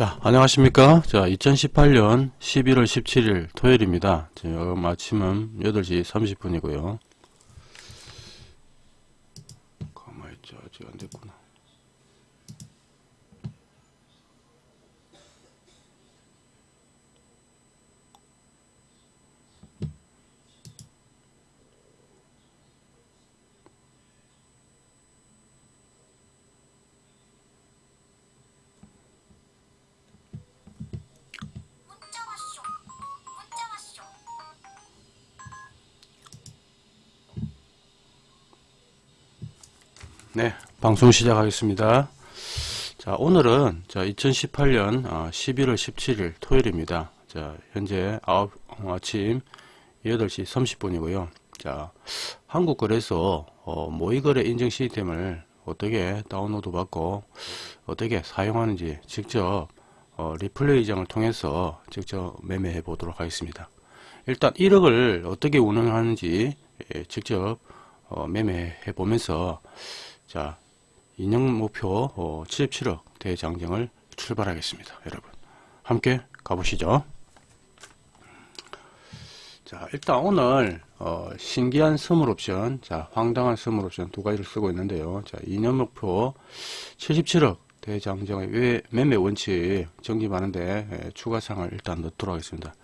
자, 안녕하십니까. 자, 2018년 11월 17일 토요일입니다. 지금 아침은 8시 30분이고요. 방송 시작하겠습니다. 자, 오늘은 자, 2018년 11월 17일 토요일입니다. 자, 현재 아홉- 어, 아침 8시 30분이고요. 자, 한국거래소 어, 모의거래 인증 시스템을 어떻게 다운로드 받고 어떻게 사용하는지 직접 어, 리플레이장을 통해서 직접 매매해 보도록 하겠습니다. 일단 1억을 어떻게 운영하는지 예, 직접 어, 매매해 보면서 자 인형 목표 어, 77억 대장정을 출발하겠습니다. 여러분 함께 가보시죠. 자, 일단 오늘 어, 신기한 선물 옵션, 자, 황당한 선물 옵션 두 가지를 쓰고 있는데요. 자, 2년 목표 77억 대장정의 외 매매 원칙 정립하는데 예, 추가상을 일단 넣도록 하겠습니다.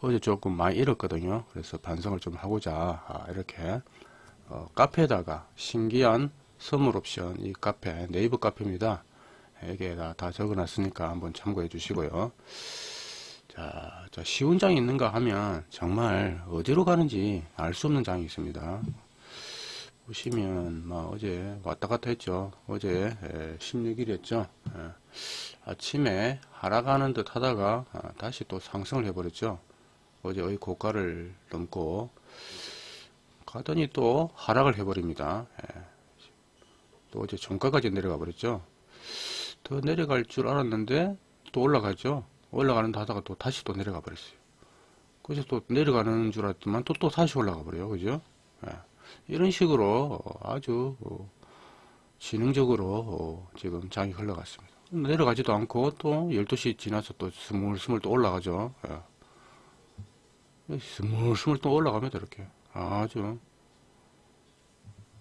어제 조금 많이 잃었거든요. 그래서 반성을 좀 하고자 아, 이렇게 어, 카페에다가 신기한 선물 옵션 이 카페 네이버 카페입니다. 여기에다 다 적어놨으니까 한번 참고해 주시고요. 자, 자, 쉬운 장이 있는가 하면 정말 어디로 가는지 알 수 없는 장이 있습니다. 보시면 뭐 어제 왔다 갔다 했죠. 어제 16일이었죠. 아침에 하락하는 듯 하다가 아, 다시 또 상승을 해버렸죠. 어제의 고가를 넘고 가더니 또 하락을 해버립니다. 예. 또 어제 종가까지 내려가 버렸죠. 더 내려갈 줄 알았는데 또 올라가죠. 올라가는 듯 하다가 또 다시 또 내려가 버렸어요. 그래서 또 내려가는 줄 알았더만 또, 또 다시 올라가 버려요. 그죠? 예. 이런 식으로 아주 어, 지능적으로 어, 지금 장이 흘러갔습니다. 내려가지도 않고 또 12시 지나서 또 스물스물 또 올라가죠. 예. 스물스물 또 올라갑니다. 이렇게. 아주.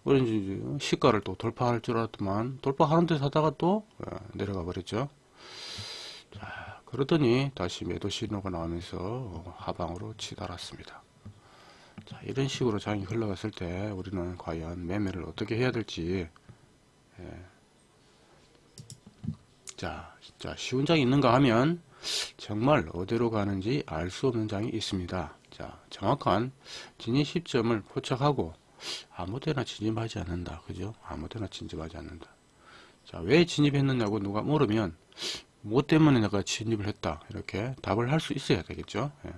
그런지 시가를 또 돌파할 줄 알았더만 돌파하는 데 사다가 또 예, 내려가 버렸죠. 자, 그러더니 다시 매도 신호가 나오면서 하방으로 치달았습니다. 자, 이런 식으로 장이 흘러갔을 때 우리는 과연 매매를 어떻게 해야 될지 예. 자, 자 쉬운 장이 있는가 하면 정말 어디로 가는지 알 수 없는 장이 있습니다. 자, 정확한 진입 시점을 포착하고 아무데나 진입하지 않는다. 그죠? 아무데나 진입하지 않는다. 자, 왜 진입했느냐고 누가 물으면 뭐 때문에 내가 진입을 했다. 이렇게 답을 할 수 있어야 되겠죠. 예.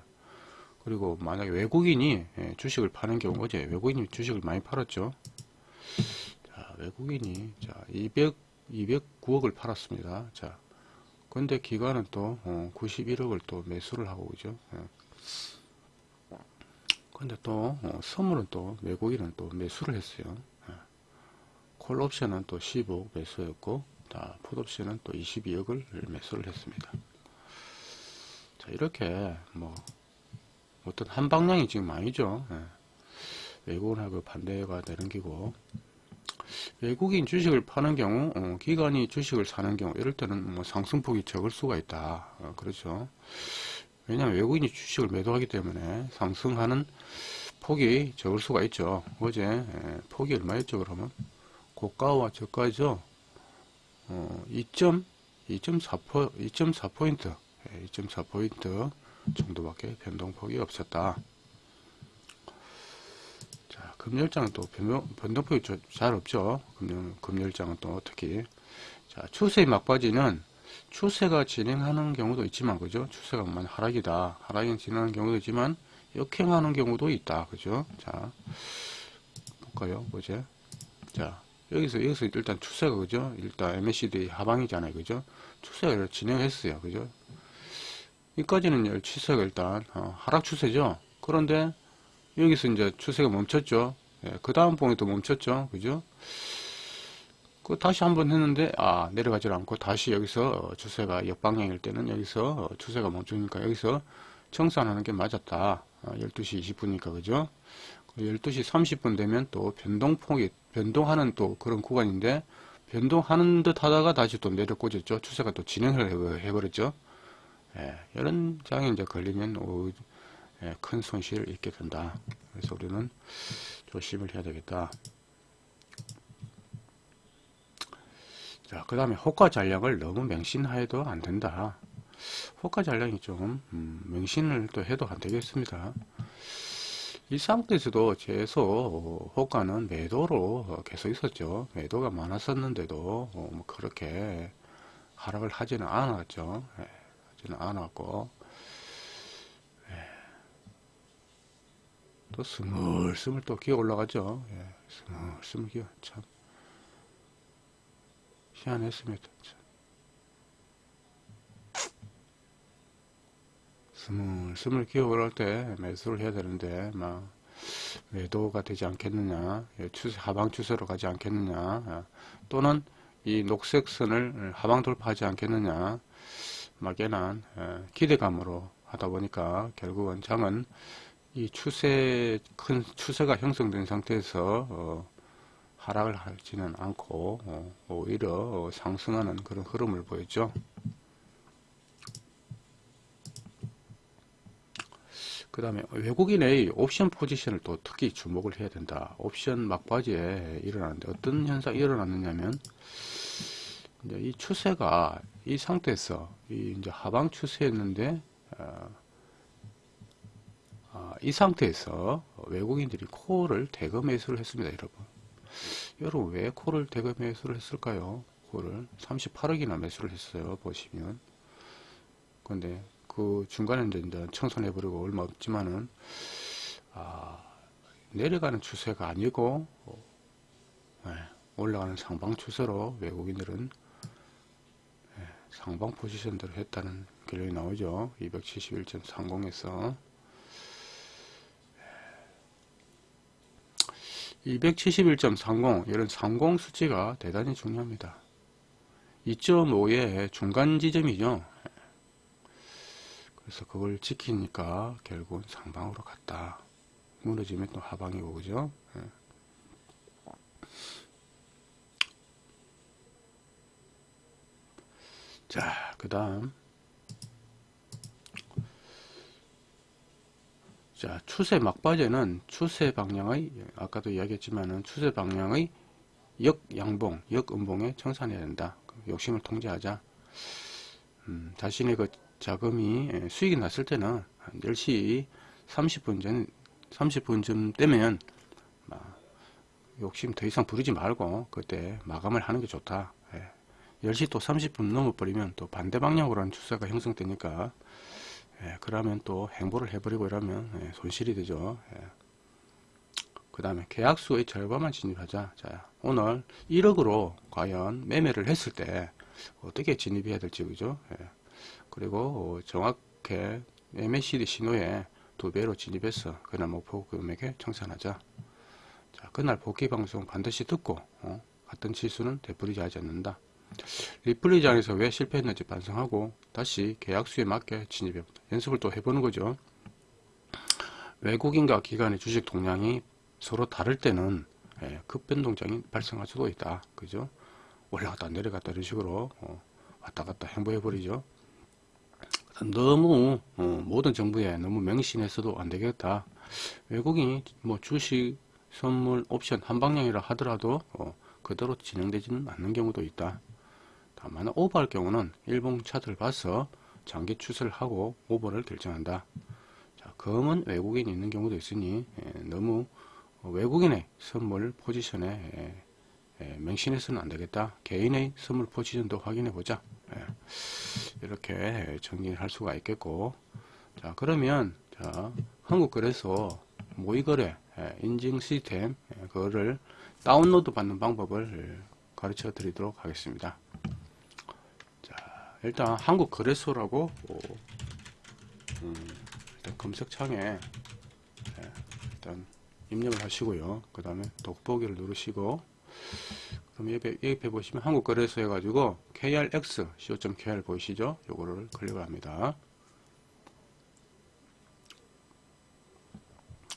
그리고 만약에 외국인이 예, 주식을 파는 경우 어제 외국인이 주식을 많이 팔았죠. 자, 외국인이 자, 200 209억을 팔았습니다. 자, 근데 기관은 또 어, 91억을 또 매수를 하고 그죠. 예. 근데 또 어, 선물은 또 외국인은 또 매수를 했어요. 예. 콜 옵션은 또 15억 매수였고, 자, 풋 옵션은 또 22억을 매수를 했습니다. 자, 이렇게 뭐 어떤 한 방향이 지금 아니죠. 예. 외국인하고 반대가 되는 기고 외국인 주식을 파는 경우 어, 기관이 주식을 사는 경우 이럴 때는 뭐 상승폭이 적을 수가 있다. 어, 그렇죠. 왜냐하면 외국인이 주식을 매도하기 때문에 상승하는 폭이 적을 수가 있죠. 어제 예, 폭이 얼마였죠? 그러면 고가와 저가죠. 어, 2.4포 2.4포인트 2.4포인트 정도밖에 변동폭이 없었다. 자, 금열장은 또 변동, 변동폭이 저- 잘 없죠. 금열, 금열장은 또 특히. 자, 추세 막바지는 추세가 진행하는 경우도 있지만, 그죠? 추세가 만 하락이다. 하락이 진행하는 경우도 있지만, 역행하는 경우도 있다. 그죠? 자, 볼까요? 뭐지? 자, 여기서, 여기서 일단 추세가, 그죠? 일단 MACD 하방이잖아요. 그죠? 추세가 진행했어요. 그죠? 여기까지는 추세가 일단 어, 하락 추세죠. 그런데 여기서 이제 추세가 멈췄죠. 예, 그 다음 봉에도 멈췄죠. 그죠? 그 다시 한번 했는데 아 내려가질 않고 다시 여기서 어, 추세가 역방향일 때는 여기서 어, 추세가 멈추니까 여기서 청산하는 게 맞았다. 어, 12시 20분이니까 그죠? 12시 30분 되면 또 변동폭이 변동하는 또 그런 구간인데 변동하는 듯 하다가 다시 또 내려 꽂았죠. 추세가 또 진행을 해- 해버렸죠. 예, 이런 장에 이제 걸리면 오, 예, 큰 손실을 입게 된다. 그래서 우리는 조심을 해야 되겠다. 자, 그 다음에 호가 잔량을 너무 맹신해도 안 된다. 호가 잔량이 좀 음, 맹신을 또 해도 안 되겠습니다. 이 상태에서도 계속 호가는 매도로 계속 있었죠. 매도가 많았었는데도 어, 뭐 그렇게 하락을 하지는 않았죠. 예, 하지는 않았고 예. 또 스물스물 또 기어 올라가죠. 예, 스물스물 기어 참 희한했습니다. 참. 스물스물 기어 올라올 때 매수를 해야 되는데 막 매도가 되지 않겠느냐 예, 추세 하방 추세로 가지 않겠느냐 아, 또는 이 녹색 선을 하방 돌파하지 않겠느냐 막연한 예, 기대감으로 하다 보니까 결국은 장은 이 추세 큰 추세가 형성된 상태에서 어, 하락을 하지는 않고 어, 오히려 어, 상승하는 그런 흐름을 보였죠. 그 다음에 외국인의 옵션 포지션을 또 특히 주목을 해야 된다. 옵션 막바지에 일어나는데 어떤 현상이 일어났느냐면 이제 이 추세가 이 상태에서 이 이제 하방 추세였는데 어, 아, 이 상태에서 외국인들이 콜을 대거 매수를 했습니다, 여러분. 여러분 왜 콜을 대거 매수를 했을까요? 콜을 38억이나 매수를 했어요, 보시면. 근데 그 중간에 이제 청산해버리고 얼마 없지만은 아, 내려가는 추세가 아니고 어, 네, 올라가는 상방 추세로 외국인들은 네, 상방 포지션대로 했다는 결론이 나오죠. 271.30에서 271.30 이런 30 수치가 대단히 중요합니다. 2.5의 중간 지점이죠. 그래서 그걸 지키니까 결국은 상방으로 갔다. 무너지면 또 하방이고 그죠? 예. 자, 그 다음 자, 추세 막바지는 추세 방향의 아까도 이야기했지만은 추세 방향의 역양봉, 역음봉에 청산해야 된다. 욕심을 통제하자. 음, 자신의 그 자금이 예, 수익이 났을 때는 한 10시 30분 전 30분쯤 되면 막 욕심 더 이상 부리지 말고 그때 마감을 하는 게 좋다. 예. 10시 또 30분 넘어버리면 또 반대 방향으로 하는 추세가 형성되니까 예, 그러면 또 행보를 해버리고 이러면 예, 손실이 되죠. 예. 그 다음에 계약수의 절반만 진입하자. 자, 오늘 1억으로 과연 매매를 했을 때 어떻게 진입해야 될지 그죠? 예. 그리고 어, 정확하게 MACD 신호에 두 배로 진입해서 그날 목표 금액에 청산하자. 자, 그날 복귀 방송 반드시 듣고 어, 같은 지수는 되풀이지 하지 않는다. 리플리지 안에서 왜 실패했는지 반성하고 다시 계약수에 맞게 진입해 연습을 또 해보는 거죠. 외국인과 기관의 주식 동향이 서로 다를 때는 예, 급변동장이 발생할 수도 있다. 그죠? 올라갔다 내려갔다 이런 식으로 어, 왔다 갔다 행보해 버리죠. 너무 어, 모든 정부에 너무 명신해서도 안 되겠다. 외국인이 뭐 주식, 선물, 옵션 한 방향이라 하더라도 어, 그대로 진행되지는 않는 경우도 있다. 다만 오버할 경우는 일봉 차트를 봐서 장기 추세를 하고 오버를 결정한다. 자, 검은 외국인이 있는 경우도 있으니 예, 너무 외국인의 선물 포지션에 예, 예, 맹신해서는 안 되겠다. 개인의 선물 포지션도 확인해 보자. 예, 이렇게 정리할 수가 있겠고 자 그러면 자 한국거래소 모의거래 예, 인증 시스템 예, 그거를 다운로드 받는 방법을 가르쳐 드리도록 하겠습니다. 자 일단 한국 거래소라고 어, 음, 일단 검색창에 예, 일단 입력을 하시고요. 그 다음에 돋보기를 누르시고 그럼 옆에, 옆에 보시면 한국 거래소 해가지고 krx co.kr 보이시죠? 요거를 클릭을 합니다.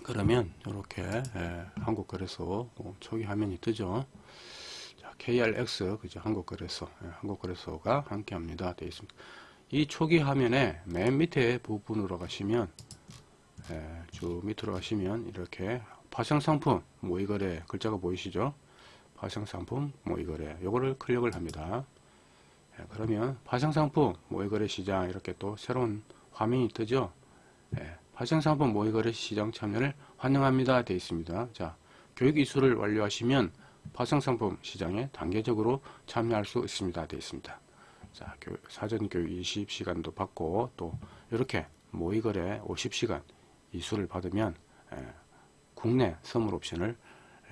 그러면 이렇게 예, 한국 거래소 어, 초기 화면이 뜨죠. 자, KRX 그죠? 한국거래소 예, 한국거래소가 함께합니다. 되어 있습니다. 이 초기 화면에 맨 밑에 부분으로 가시면 예, 쭉 밑으로 가시면 이렇게 파생상품 모의거래 글자가 보이시죠? 파생상품 모의거래 요거를 클릭을 합니다. 예, 그러면 파생상품 모의거래 시장 이렇게 또 새로운 화면이 뜨죠. 예, 파생상품 모의거래 시장 참여를 환영합니다 되어 있습니다. 자 교육 이수를 완료하시면 파생상품 시장에 단계적으로 참여할 수 있습니다 되어 있습니다. 자 교, 사전 교육 20시간도 받고 또 이렇게 모의거래 50시간 이수를 받으면 예, 국내 선물 옵션을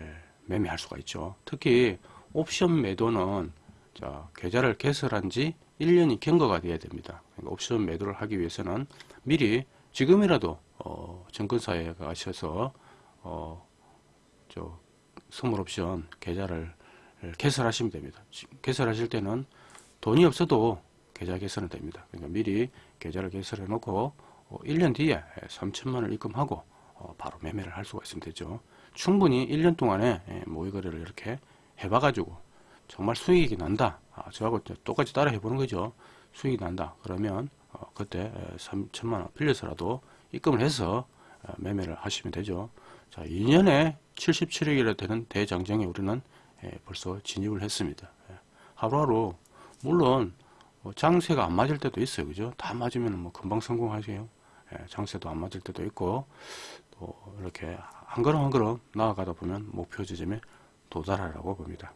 예, 매매할 수가 있죠. 특히 옵션 매도는 자, 계좌를 개설한 지 1년이 경과가 돼야 됩니다. 그러니까 옵션 매도를 하기 위해서는 미리 지금이라도 어, 증권사에 가셔서 어, 저 선물 옵션 계좌를 개설하시면 됩니다. 개설하실 때는 돈이 없어도 계좌 개설은 됩니다. 그러니까 미리 계좌를 개설해 놓고 어, 1년 뒤에 3천만 원을 입금하고 어, 바로 매매를 할 수가 있으면 되죠. 충분히 1년 동안에 예, 모의 거래를 이렇게 해봐가지고 정말 수익이 난다. 아, 저하고 똑같이 따라 해보는 거죠. 수익이 난다. 그러면 어, 그때 3천만 원 빌려서라도 입금을 해서 어, 매매를 하시면 되죠. 자, 2년에 77억이라 되는 대장정에 우리는 예, 벌써 진입을 했습니다. 예, 하루하루 물론 뭐 장세가 안 맞을 때도 있어요. 그죠? 다 맞으면 뭐 금방 성공하세요. 예, 장세도 안 맞을 때도 있고 또 이렇게 한 걸음 한 걸음 나아가다 보면 목표 지점에 도달하라고 봅니다.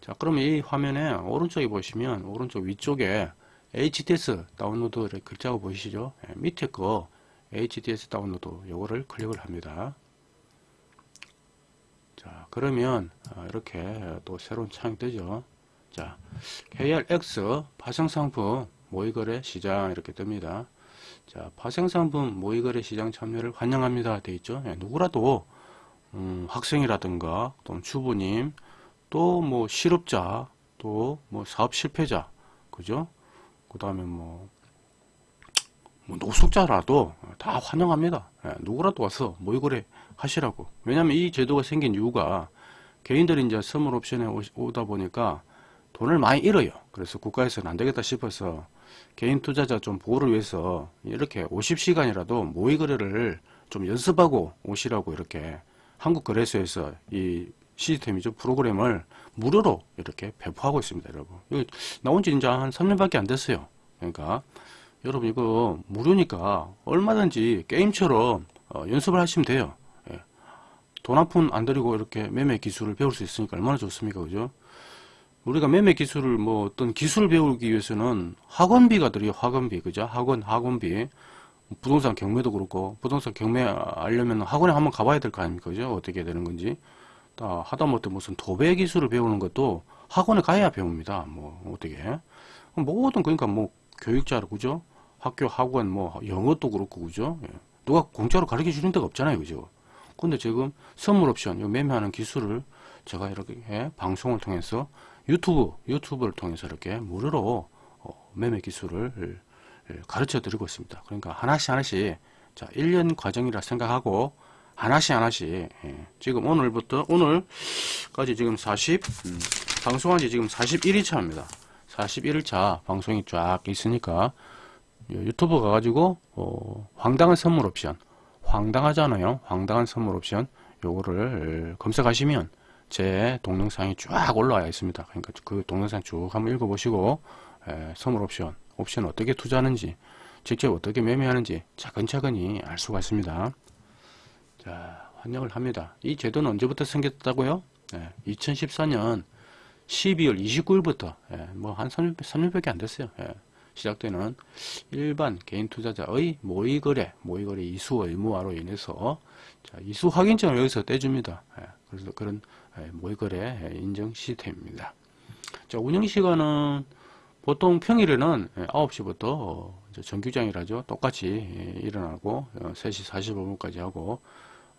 자, 그럼 이 화면에 오른쪽에 보시면 오른쪽 위쪽에 HTS 다운로드 글자가 보이시죠? 예, 밑에 거 HTS 다운로드 요거를 클릭을 합니다. 자, 그러면 어, 이렇게 또 새로운 창이 뜨죠. 자, KRX 파생상품 모의거래 시장 이렇게 뜹니다. 자, 파생상품 모의거래 시장 참여를 환영합니다. 돼 있죠. 예, 누구라도 음, 학생이라든가 또는 주부님 또 뭐 실업자 또 뭐 사업 실패자 그죠? 그 다음에 뭐, 뭐 노숙자라도 다 환영합니다. 예, 누구라도 와서 모의거래 하시라고. 왜냐하면 이 제도가 생긴 이유가 개인들이 이제 선물 옵션에 오- 오다 보니까 돈을 많이 잃어요. 그래서 국가에서는 안 되겠다 싶어서 개인 투자자 좀 보호를 위해서 이렇게 50시간이라도 모의 거래를 좀 연습하고 오시라고 이렇게 한국거래소에서 이 시스템이죠 프로그램을 무료로 이렇게 배포하고 있습니다, 여러분. 이거 나온 지 이제 한 3년밖에 안 됐어요. 그러니까 여러분 이거 무료니까 얼마든지 게임처럼 어, 연습을 하시면 돼요. 예. 돈한 푼 안 들이고 이렇게 매매 기술을 배울 수 있으니까 얼마나 좋습니까, 그죠? 우리가 매매 기술을 뭐 어떤 기술을 배우기 위해서는 학원비가 들어요 학원비 그죠? 학원 학원비. 부동산 경매도 그렇고 부동산 경매 알려면 학원에 한번 가봐야 될 거 아닙니까 그죠? 어떻게 되는 건지. 다 하다못해 무슨 도배 기술을 배우는 것도 학원에 가야 배웁니다 뭐 어떻게. 모든 그러니까 뭐 교육자로 그죠? 학교 학원 뭐 영어도 그렇고 그죠? 예. 누가 공짜로 가르쳐 주는 데가 없잖아요 그죠 근데 지금 선물 옵션 요 매매하는 기술을 제가 이렇게 예, 방송을 통해서 유튜브 유튜브를 통해서 이렇게 무료로 어, 매매 기술을 예, 가르쳐 드리고 있습니다. 그러니까 하나씩 하나씩 자 1년 과정이라 생각하고 하나씩 하나씩 예, 지금 오늘부터 오늘까지 지금 40 음, 방송한 지 지금 41일차입니다. 41일차 방송이 쫙 있으니까 요 유튜브 가가지고 어, 황당한 선물 옵션 황당하잖아요. 황당한 선물 옵션 요거를 검색하시면 제 동영상이 쫙 올라와 있습니다. 그러니까 그 동영상 쭉 한번 읽어보시고 에, 선물 옵션, 옵션 어떻게 투자하는지, 직접 어떻게 매매하는지 차근차근히 알 수가 있습니다. 자, 환영을 합니다. 이 제도는 언제부터 생겼다고요? 2014년 12월 29일부터 뭐한 3년, 3년밖에 안 됐어요. 예, 시작되는 일반 개인 투자자의 모의거래, 모의거래 이수 의무화로 인해서 자, 이수 확인증을 여기서 떼줍니다. 예, 그래서 그런 예, 모의거래 예, 인증 시스템입니다. 자, 운영 시간은 보통 평일에는 예, 9시부터 어, 이제 정규장이라죠. 똑같이 예, 일어나고 어, 3시 45분까지 하고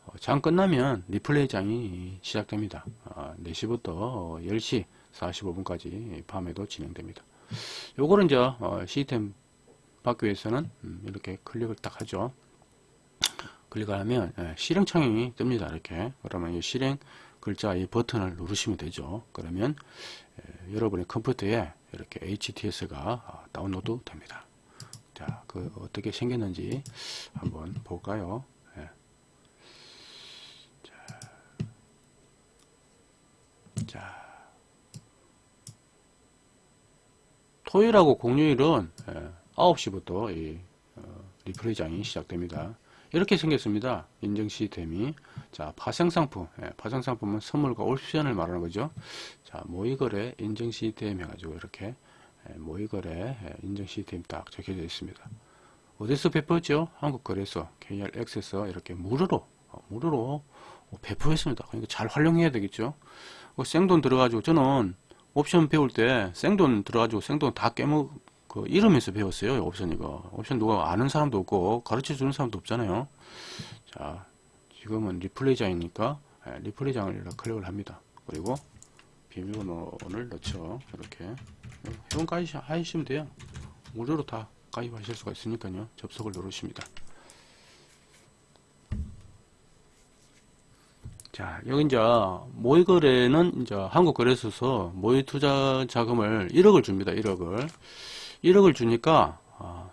어, 장 끝나면 리플레이 장이 시작됩니다. 아, 4시부터 10시 45분까지 밤에도 진행됩니다. 요거는 이제 어, 시스템 받기 위해서는 음, 이렇게 클릭을 딱 하죠. 클릭을 하면 예, 실행 창이 뜹니다. 이렇게 그러면 이 실행 글자 이 버튼을 누르시면 되죠. 그러면 예, 여러분의 컴퓨터에 이렇게 HTS가 다운로드 됩니다. 자, 그 어떻게 생겼는지 한번 볼까요? 예. 자, 자, 토요일하고 공휴일은 예, 9시부터 이 어, 리플레이장이 시작됩니다. 이렇게 생겼습니다. 인증 시스템이. 자, 파생상품. 예, 파생상품은 선물과 옵션을 말하는 거죠. 자, 모의거래 인증 시스템 해가지고 이렇게 예, 모의거래 예, 인증 시스템 딱 적혀져 있습니다. 어디서 배포했죠? 한국거래소 KRX에서 이렇게 무료로 어, 무료로 어, 배포했습니다. 그러니까 잘 활용해야 되겠죠. 어, 생돈 들어가지고 저는 옵션 배울 때 생돈 들어가지고 생돈 다 깨먹 그 이름에서 배웠어요. 옵션 이거. 옵션 누가 아는 사람도 없고 가르쳐 주는 사람도 없잖아요. 자, 지금은 리플레이 장이니까 예, 리플레이 장을 클릭을 합니다. 그리고 비밀번호를 넣죠. 이렇게 회원 가입 하시면 돼요. 무료로 다 가입하실 수가 있으니까요. 접속을 누르십니다. 자, 여기 이제 모의 거래는 이제 한국 거래소에서 모의 투자 자금을 1억을 줍니다. 1억을. 1억을 주니까 아,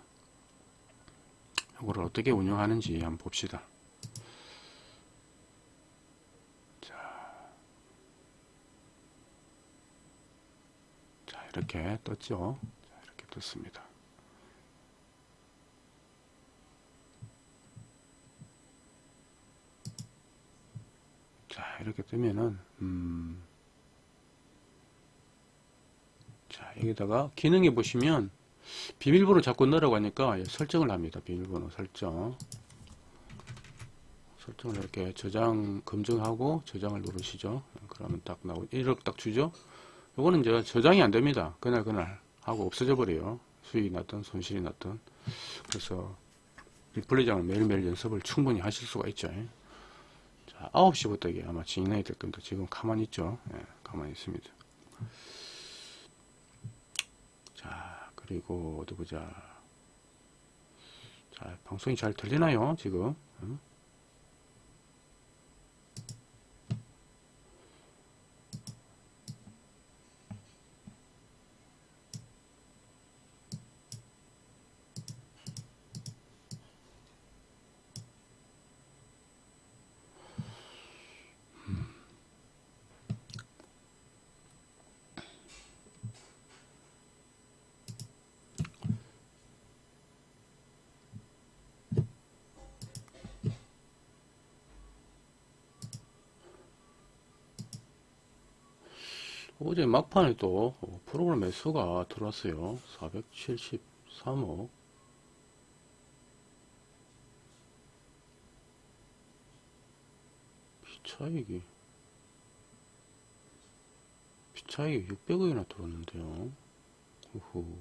이거를 어떻게 운영하는지 한번 봅시다. 이렇게 떴죠. 자, 이렇게 떴습니다. 자 이렇게 뜨면은 음, 자 여기다가 기능에 보시면 비밀번호 자꾸 넣으라고 하니까 예, 설정을 합니다. 비밀번호 설정. 설정을 이렇게 저장 검증하고 저장을 누르시죠. 그러면 딱 나오 1억 딱 주죠. 요거는 이제 저장이 안 됩니다. 그날 그날 하고 없어져 버려요. 수익이 났든 손실이 났든. 그래서 리플레이장을 매일매일 연습을 충분히 하실 수가 있죠. 자, 9시부터 이게 아마 진행이 될 겁니다. 지금 가만히 있죠. 예, 가만히 있습니다. 자, 그리고 어디 보자. 자, 방송이 잘 들리나요? 지금? 응? 어제 막판에 또 프로그램 매수가 들어왔어요. 473억. 비차익이 비차익이 600억이나 들어왔는데요. 우후.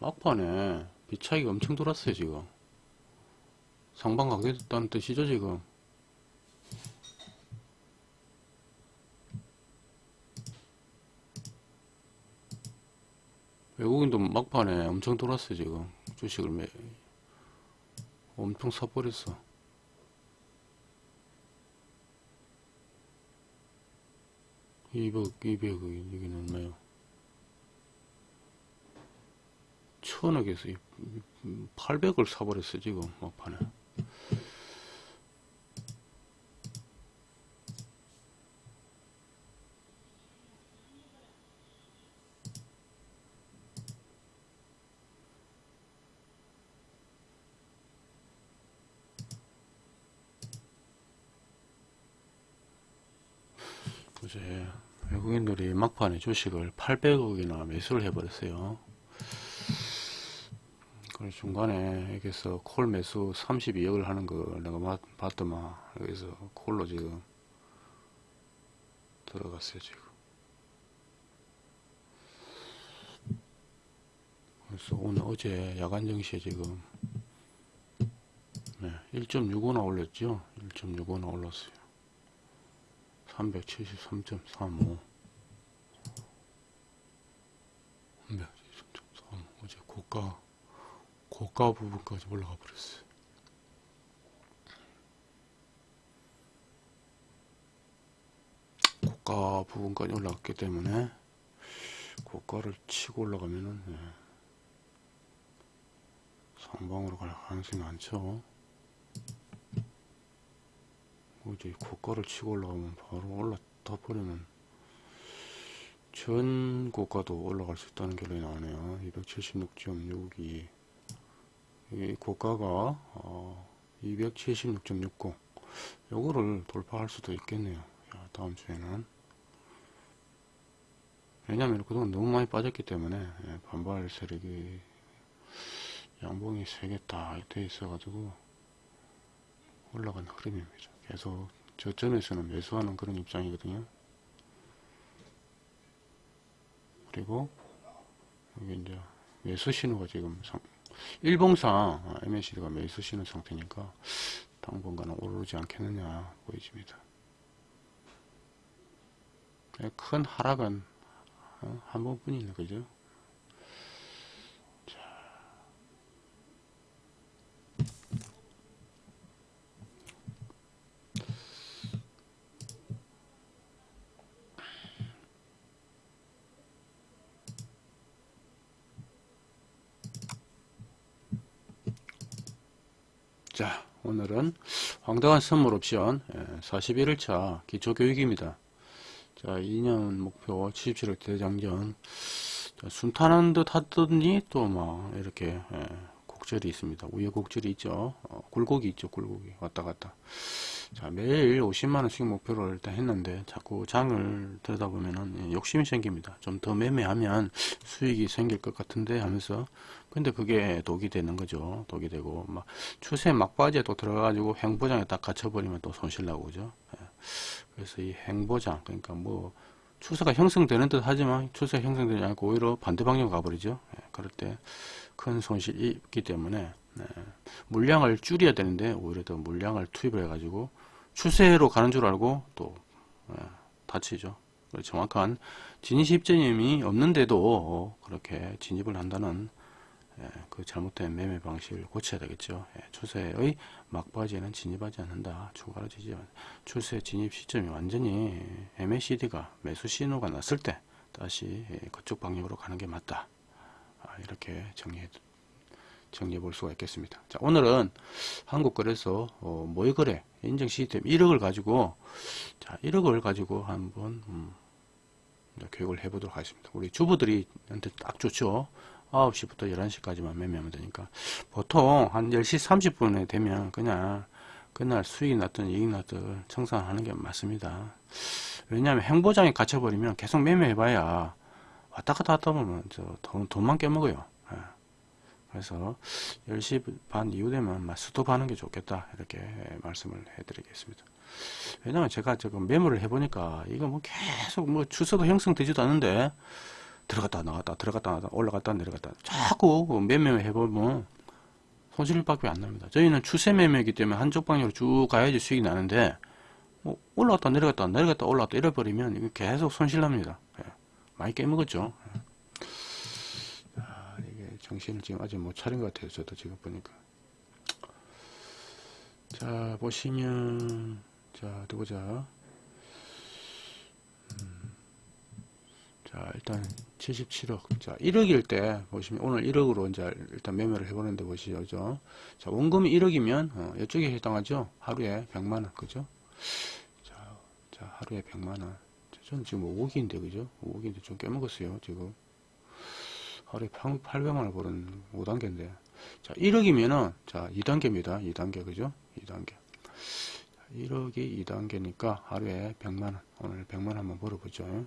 막판에 비차익이 엄청 들어왔어요 지금. 상방 강제됐다는 뜻이죠 지금. 외국인도 막판에 엄청 돌았어요 지금. 주식을 매 엄청 사버렸어. 이백 이백 여기는 얼마요. 천억에서 800을 사버렸어 지금 막판에 어제 외국인들이 막판에 주식을 800억이나 매수를 해버렸어요. 그래서 중간에 여기서 콜 매수 32억을 하는 거 내가 봤- 봤더만 여기서 콜로 지금 들어갔어요 지금. 그래서 오늘 어제 야간 정시에 지금 네, 1.65나 올렸죠. 1.65나 올랐어요. 373.35 373.35 어제 고가 고가 부분까지 올라가 버렸어요. 고가 부분까지 올라갔기 때문에 고가를 치고 올라가면은 예, 상방으로 갈 가능성이 많죠. 이제 고가를 치고 올라가면 바로 올라타 버리면 전 고가도 올라갈 수 있다는 결론이 나오네요. 276.62 이 고가가 어, 276.69 요거를 돌파할 수도 있겠네요. 야, 다음 주에는 왜냐하면 그동안 너무 많이 빠졌기 때문에 예, 반발 세력이 양봉이 세개 다돼 있어가지고 올라가는 흐름입니다. 계속 저점에서는 매수하는 그런 입장이거든요. 그리고 여기 이제 매수 신호가 지금 상, 일봉상 MACD가 매수 신호 상태니까 당분간은 오르지 않겠느냐 보여집니다. 큰 하락은 어, 한 번뿐이네 그죠? 자, 오늘은 황당한 선물 옵션 41일차 기초교육입니다. 자, 2년 목표 77억 대장전. 자, 순탄한 듯 하더니 또 막 이렇게 예, 곡절이 있습니다. 위에 곡절이 있죠. 어, 굴곡이 있죠. 굴곡이 왔다 갔다. 자, 매일 50만원씩 목표를 일단 했는데 자꾸 장을 들여다 보면은 예, 욕심이 생깁니다. 좀 더 매매하면 수익이 생길 것 같은데 하면서 근데 그게 독이 되는 거죠. 독이 되고 막 추세 막바지에 또 들어가가지고 행보장에 딱 갇혀버리면 또 손실 나고 그죠. 예. 그래서 이 행보장 그러니까 뭐 추세가 형성되는 듯 하지만 추세가 형성되지 않고 오히려 반대 방향 가버리죠. 예. 그럴 때 큰 손실이 있기 때문에 네. 물량을 줄여야 되는데 오히려 더 물량을 투입을 해가지고 추세로 가는 줄 알고 또 예, 다치죠. 정확한 진입 입점이 없는데도 그렇게 진입을 한다는 예, 그 잘못된 매매 방식을 고쳐야 되겠죠. 예, 추세의 막바지에는 진입하지 않는다. 추가로 지지 추세 진입 시점이 완전히 MACD가 매수 신호가 났을 때 다시 예, 그쪽 방향으로 가는 게 맞다. 아, 이렇게 정리해 정리해 볼 수가 있겠습니다. 자, 오늘은 한국거래소 어, 모의거래 인증 시스템 1억을 가지고 자, 1억을 가지고 한번 음, 교육을 해 보도록 하겠습니다. 우리 주부들이 한테 딱 좋죠. 9시부터 11시까지만 매매하면 되니까 보통 한 10시 30분에 되면 그냥 그날 수익이 났든 이익 났든 청산하는 게 맞습니다. 왜냐하면 행보장에 갇혀버리면 계속 매매해봐야 왔다 갔다 하다 보면 저 돈, 돈만 깨먹어요. 예. 그래서 10시 반 이후 되면 막 스톱하는 게 좋겠다 이렇게 말씀을 해드리겠습니다. 왜냐면 제가 지금 메모를 해보니까 이거 뭐 계속 뭐 주소도 형성되지도 않는데 들어갔다 나갔다 들어갔다 나갔다 올라갔다 내려갔다 자꾸 매매 해보면 손실밖에 안 납니다. 저희는 추세 매매이기 때문에 한쪽 방향으로 쭉 가야지 수익이 나는데 뭐 올라갔다 내려갔다 내려갔다 올라갔다 이거 계속 손실 납니다. 예. 많이 깨먹었죠. 예. 아, 이게 정신을 지금 아직 못 차린 것 같아요. 저도 지금 보니까. 자, 보시면, 자, 어디 보자. 음, 자, 일단 77억. 자, 1억일 때, 보시면, 오늘 1억으로 이제 일단 매매를 해보는데 보시죠. 그죠? 자, 원금이 1억이면, 어, 이쪽에 해당하죠? 하루에 100만원. 그죠? 자, 자, 하루에 100만원. 저는 지금 5억인데, 그죠? 5억인데 좀 깨먹었어요, 지금. 하루에 800만원 버는 5단계인데. 자, 1억이면은, 자, 2단계입니다. 2단계, 그죠? 2단계. 1억이 2단계니까 하루에 100만원. 오늘 100만원 한번 벌어보죠.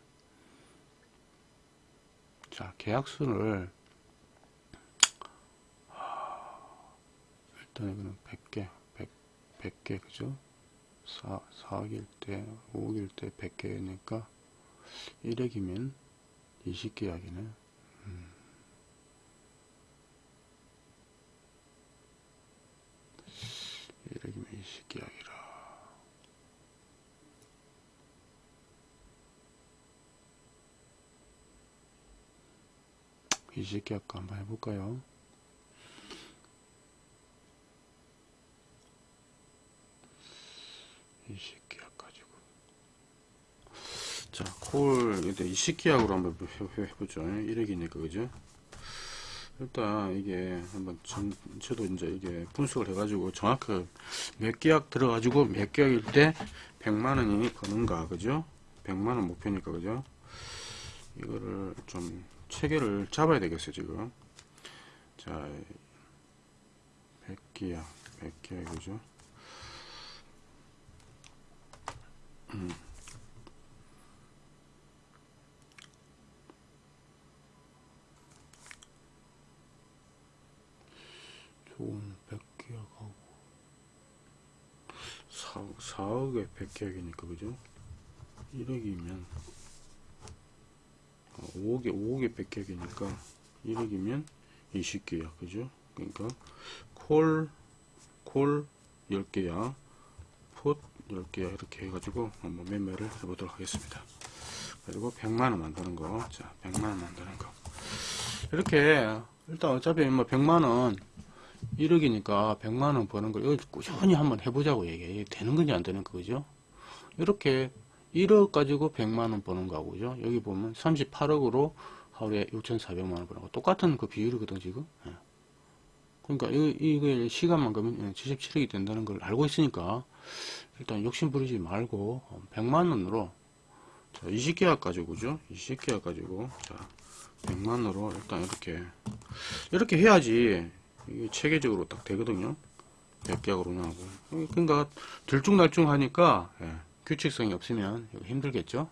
자, 계약수를, 일단 이거는 100개, 100, 100개, 그죠? 4, 4억일 때, 5억일 때 100개니까 1억이면 20계약이네. 음. 이억이면 20계약이라. 이십 계약 한번 해볼까요? 이십 계약 가지고. 자, 콜, 이때 20계약으로 한번 해- 해보죠. 1억이니까, 그죠? 일단, 이게 한번 전, 저도 이제 이게 분석을 해 가지고 정확하게 몇 계약 들어 가지고 몇 계약일 때 100만원이 버는가, 그죠? 100만원 목표니까, 그죠? 이거를 좀 체계를 잡아야 되겠어요, 지금. 자, 100계약, 100계약, 그죠? 음. 좋은 100계약하고 4, 4억에 100계약이니까 그죠? 1억이면 5억에 5억에 100계약이니까 1억이면 20계약 그죠? 그러니까 콜, 콜 10계약 풋 10개야 이렇게 해가지고 한번 매매를 해보도록 하겠습니다 그리고 100만원 만드는 거 자 100만원 만드는 거 이렇게 일단 어차피 뭐 100만원 1억이니까 100만원 버는 걸 이거 꾸준히 한번 해보자고 얘기해. 되는 건지 안 되는 거죠? 이렇게 1억 가지고 100만원 버는 거하고 죠. 여기 보면 38억으로 하루에 6,400만원 버는 거. 똑같은 그 비율이거든 지금. 예. 그러니까 이, 이게 시간만 그러면 77억이 된다는 걸 알고 있으니까 일단 욕심 부리지 말고 100만 원으로 자, 20계약 가지고 그죠? 20계약 가지고 자, 100만 원으로 일단 이렇게 이렇게 해야지 이게 체계적으로 딱 되거든요. 100계약으로 운영하고 그러니까 들쭉날쭉 하니까 예, 규칙성이 없으면 힘들겠죠.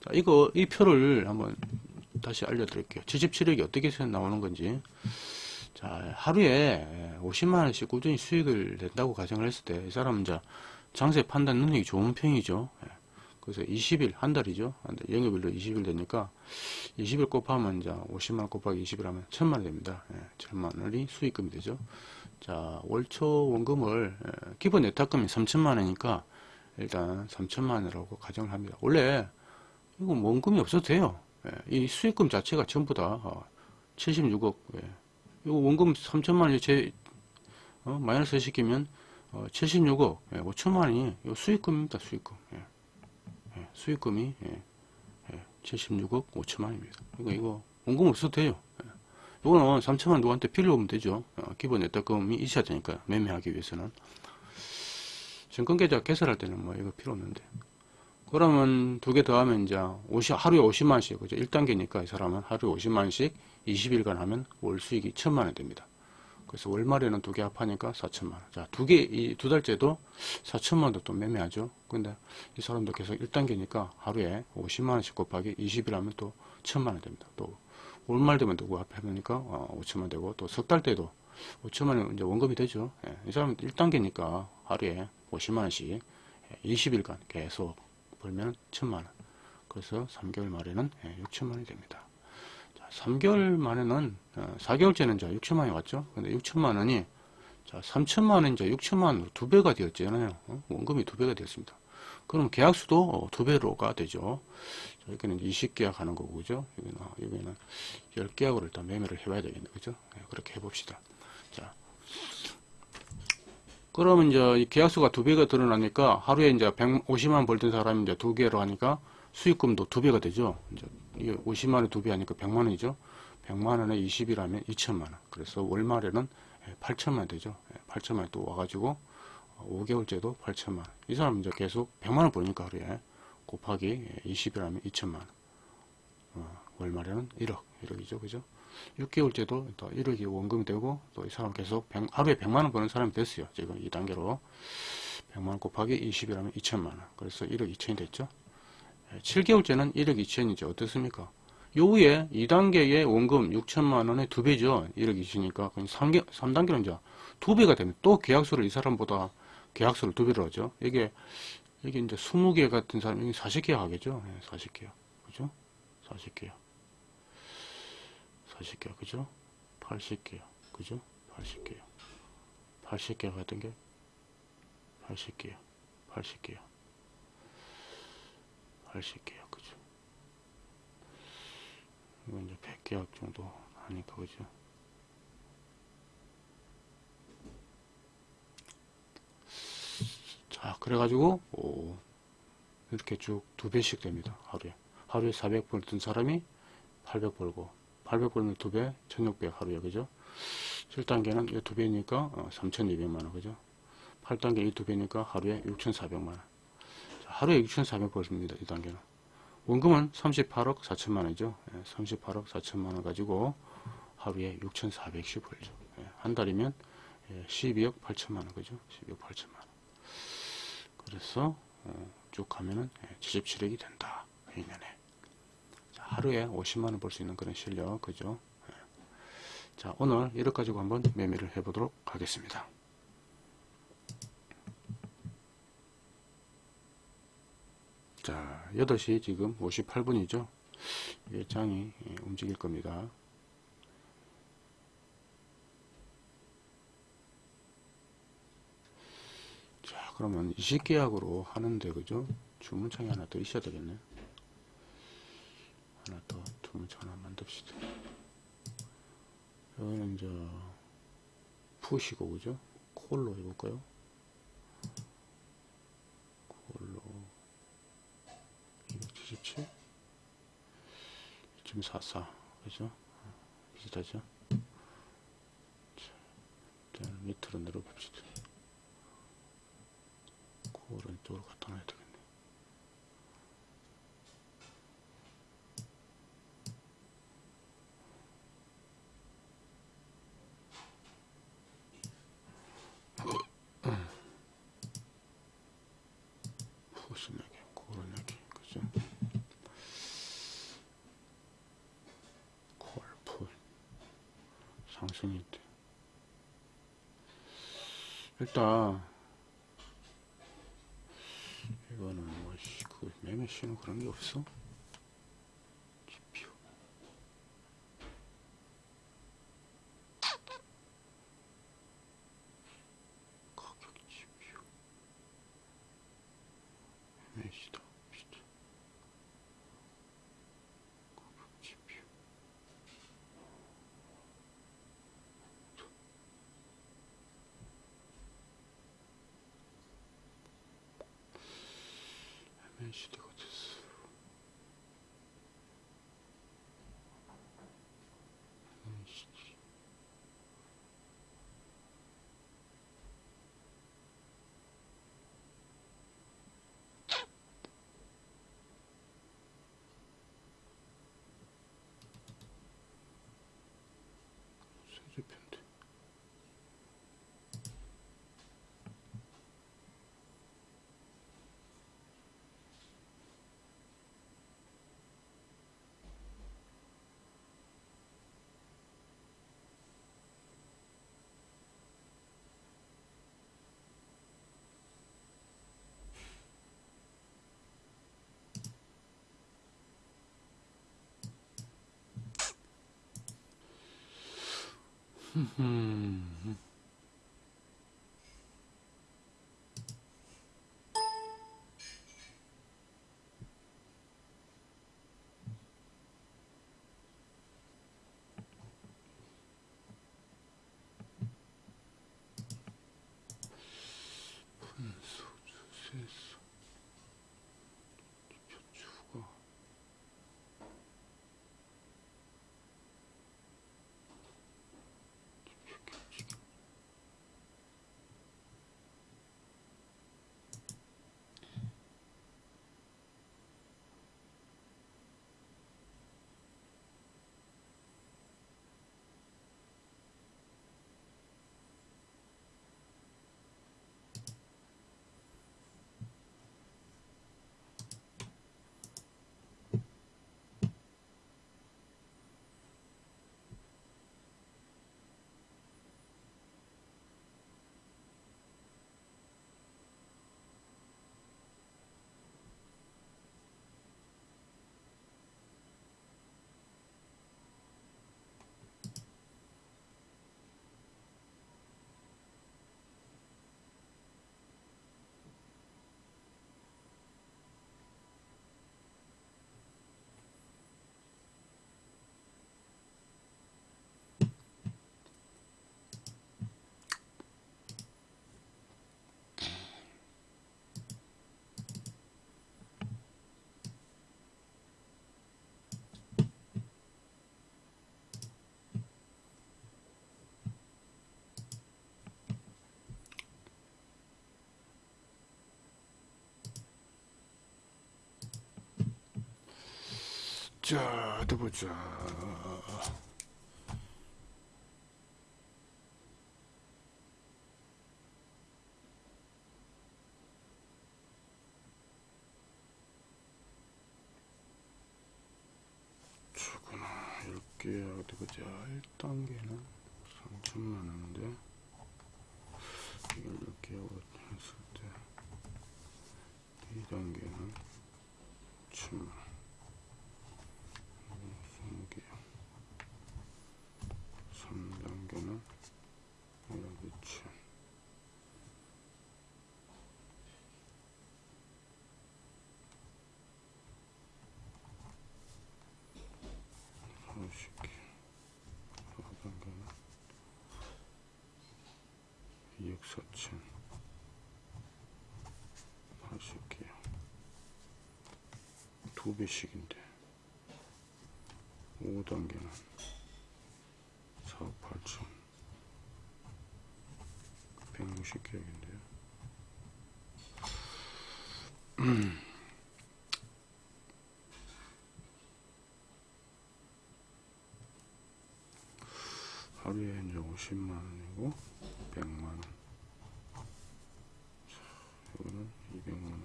자, 이거 이 표를 한번 다시 알려드릴게요. 77억이 어떻게 해서 나오는 건지. 자, 하루에 50만 원씩 꾸준히 수익을 낸다고 가정을 했을 때 이 사람은 이제 장세 판단 능력이 좋은 편이죠. 예. 그래서 20일 한 달이죠. 한 달, 영업일로 20일 되니까 20일 곱하면 이제 50만 원 곱하기 20일 하면 1000만 원 됩니다. 예, 1000만 원이 수익금이 되죠. 자, 월초 원금을 예, 기본 예탁금이 3천만 원이니까 일단 3천만 원이라고 가정을 합니다. 원래 이거 원금이 없어도 돼요. 예, 이 수익금 자체가 전부 다 어, 76억. 예. 이거 원금 3천만 원이 제 어, 마이너스 시키면 어, 76억, 예, 5천만 원이 이거 수익금입니다. 수익금. 예. 예, 수익금이 예, 예, 76억 5천만 원입니다. 그러니까 이거 원금 없어도 돼요. 예. 이거는 3천만 원 누구한테 빌려오면 되죠. 어, 기본 예탁금이 있어야 되니까 매매하기 위해서는. 증권계좌 개설할 때는 뭐 이거 필요 없는데. 그러면 두 개 더 하면 이제 50, 하루에 50만원씩, 그죠? 1단계니까 이 사람은 하루에 50만원씩 20일간 하면 월 수익이 1000만원 됩니다. 그래서 월말에는 두 개 합하니까 4천만 원. 자, 두 개, 이 두 달째도 4천만 원도 또 매매하죠. 근데 이 사람도 계속 1단계니까 하루에 50만 원씩 곱하기 20일 하면 또 1000만원 됩니다. 또 월말 되면 또 합해보니까 어, 5천만 되고 또 석 달 때도 5천만 원 이제 원금이 되죠. 예, 이 사람은 1단계니까 하루에 50만 원씩 20일간 계속 벌면 1000만원. 그래서 3개월 말에는 6천만 원이 됩니다. 자, 3개월 만에는, 어, 4개월째는 이제 6천만원이 왔죠? 근데 6천만 원이, 자, 3천만 원 이제 6천만 원으로 두 배가 되었잖아요. 어? 원금이 두 배가 되었습니다. 그럼 계약수도 어, 두 배로가 되죠. 자, 여기는 20계약 하는 거고, 그죠? 여기는, 어, 여기는 10계약으로 일단 매매를 해봐야 되겠네, 그죠? 네, 그렇게 해봅시다. 자. 그러면 이제 이 계약수가 두 배가 드러나니까 하루에 이제 150만 벌던 사람이 이제 두 개로 하니까 수익금도 두 배가 되죠. 이제 이게 50만 원에 두배 하니까 100만 원이죠. 100만 원에 20일 하면 2천만 원. 그래서 월말에는 8천만 원 되죠. 8천만 원 또 와가지고 5개월째도 8천만 원. 이 사람 이제 계속 100만 원 버니까 하루에 곱하기 20일 하면 2천만 원. 어, 월말에는 1억, 1억이죠. 그죠? 6개월째도 또 1억이 원금이 되고 또 이 사람 계속 100, 하루에 100만 원 버는 사람이 됐어요. 지금 2단계로 100만 원 곱하기 20일 하면 2천만 원. 그래서 1억 2천이 됐죠. 7개월째는 1억 2천이죠. 어떻습니까? 요 후에 2단계의 원금 6천만 원의 두 배죠. 1억 2천이니까 3개, 3단계는 이제 두 배가 되면 또 계약수를 이 사람보다 계약수를 두 배로 하죠. 이게 이게 이제 20개 같은 사람이 40개 하겠죠. 40개요. 그죠? 40개요. 40개요. 그죠? 80개요. 그죠? 80개요. 80개 같은 게 80개요. 80개요. 80개요. 그죠? 이건 이제 100계약 정도 하니까, 그죠? 자, 그래가지고, 오, 이렇게 쭉 두 배씩 됩니다. 하루에. 하루에 400 벌던 사람이 800 벌고, 800 벌면 두 배, 1600 하루에, 그죠? 7단계는 이 두 배니까 3200만원, 그죠? 8단계 이 두 배니까 하루에 6400만원. 하루에 6,400 벌습니다. 이 단계는. 원금은 38억 4천만 원이죠. 38억 4천만 원 가지고 하루에 6,400씩 벌죠. 예, 한 달이면 12억 8천만 원, 그죠? 12억 8천만 원. 그래서 어, 쭉 가면은 77억이 된다. 1년에. 하루에 50만 원 벌 수 있는 그런 실력, 그죠? 예. 자, 오늘 1억 가지고 한번 매매를 해보도록 하겠습니다. 자, 8시 지금 58분이죠. 장이 움직일 겁니다. 자, 그러면 20계약으로 하는데, 그죠? 주문창이 하나 더 있어야 되겠네. 하나 더, 주문창 하나 만듭시다. 여기는 이제, 푸시고, 그죠? 콜로 해볼까요? 콜로. 277 2.44 그죠 비슷하죠 밑으로 내려봅시다. 그 오른쪽으로 갖다 놔야 되겠네. 무슨 얘기, 그런 얘기, 그죠? 골프 있대. 일단 이거는 뭐 그 매매 신호 그런 게 없어? 지표. 가격 지표. 매시다 봅시다. 가격 지표. MNCD가 됐어. MNCD. 세제편데 음. 분소주 세수 표추가 자, 어디 보자. 주구나. 이렇게 어디 보자. 1단계는 3천만 원인데 이걸 이렇게 했을 때 2단계는 1천만 원. 20개 3단계는 1억 2천 사십 개 4단계는 2억 4천 80개 두 배씩인데 5단계는 4억 8천 150개인데요. 하루에 이제 50만 원이고 100만 원. 자, 이거는 200만 원.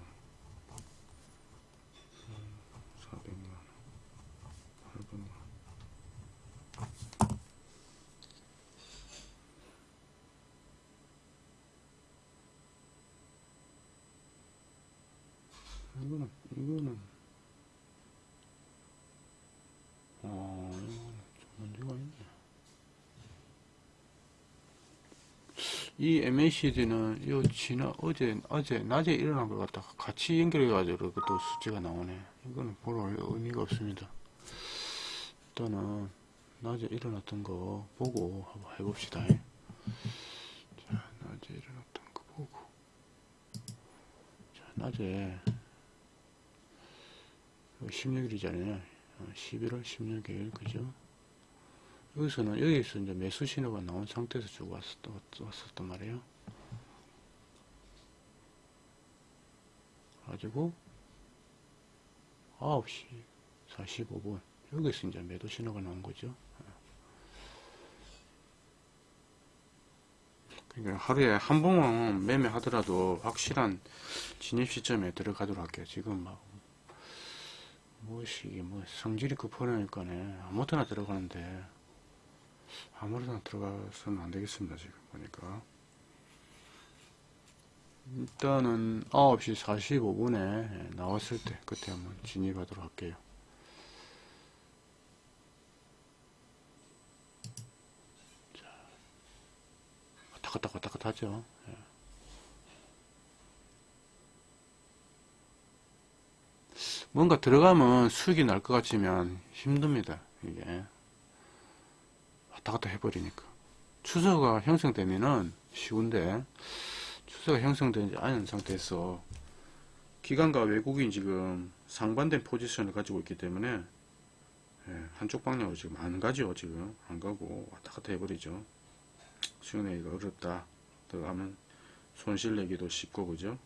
400만 원. 800만 원. 이거는 이거는 어 이거는 좀 문제가 있네. 이 MACD는 요 지난 어제 어제 낮에 일어난 걸 갖다가 같이 연결해 가지고 또 수치가 나오네. 이거는 볼 의미가 없습니다. 일단은 낮에 일어났던 거 보고 한번 해봅시다. 자, 낮에 일어났던 거 보고. 자, 낮에 16일이잖아요. 11월 16일, 그죠? 여기서는, 여기서 이제 매수 신호가 나온 상태에서 쭉 왔었던, 왔었단 말이에요. 가지고, 9시 45분. 여기서 이제 매도 신호가 나온 거죠. 그러니까 하루에 한 번은 매매하더라도 확실한 진입 시점에 들어가도록 할게요. 지금 막 무엇이 뭐 성질이 급하니까네 아무데나 들어가는데 아무데나 들어가서는 안 되겠습니다 지금 보니까 일단은 9시 45분에 나왔을 때 그때 한번 진입하도록 할게요 자 왔다 갔다 왔다 갔다 하죠 예. 뭔가 들어가면 수익이 날 것 같지만 힘듭니다. 이게 왔다 갔다 해버리니까. 추세가 형성되면은 쉬운데 추세가 형성되지 않은 상태에서 기관과 외국인 지금 상반된 포지션을 가지고 있기 때문에 예, 한쪽 방향으로 지금 안 가죠 지금. 안 가고 왔다 갔다 해버리죠. 수익내기가 어렵다. 들어가면 손실 내기도 쉽고 그죠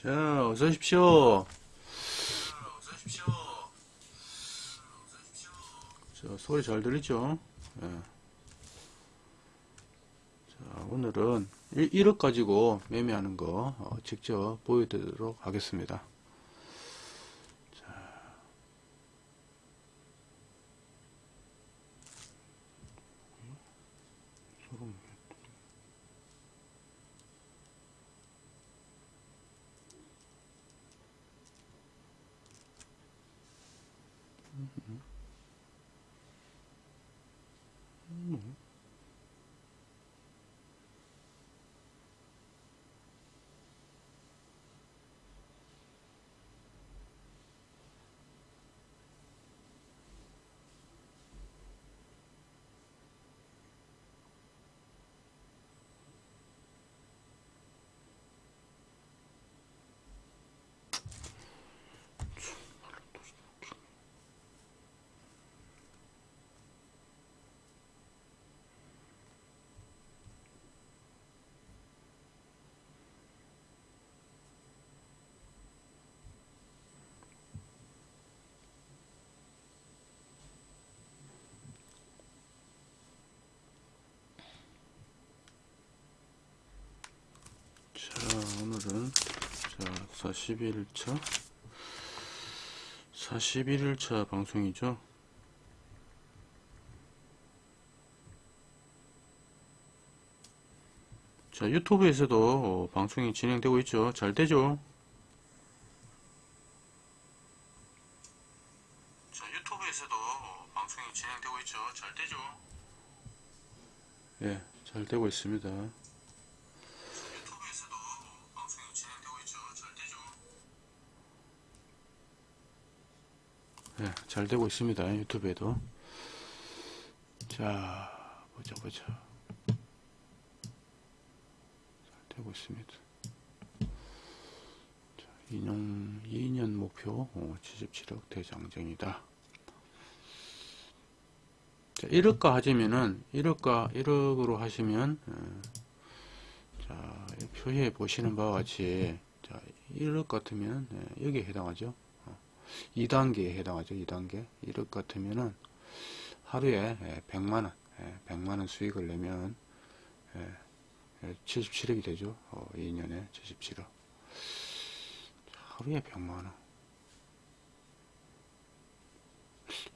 자, 어서 오십시오. 자, 소리 잘 들리죠? 예. 자, 오늘은 1, 억 가지고 매매하는 거 어, 직접 보여드리도록 하겠습니다. 자. 소름. 자, 오늘은 자, 41일차 41일차 방송이죠. 자, 유튜브에서도 방송이 진행되고 있죠. 잘 되죠? 자, 유튜브에서도 방송이 진행되고 있죠. 잘 되죠? 예, 잘 되고 있습니다. 잘 되고 있습니다. 유튜브에도. 자, 보자, 보자. 잘 되고 있습니다. 자, 2년, 2년 목표 어, 77억 대장정이다. 자, 1억가 하시면은, 1억가, 1억으로 하시면, 어, 자, 이 표시해 보시는 바와 같이, 자, 1억 같으면, 예, 여기에 해당하죠. 2단계에 해당하죠. 2단계. 1억 같으면은 하루에 100만원, 100만원 수익을 내면 77억이 되죠. 어, 2년에 77억. 하루에 100만원.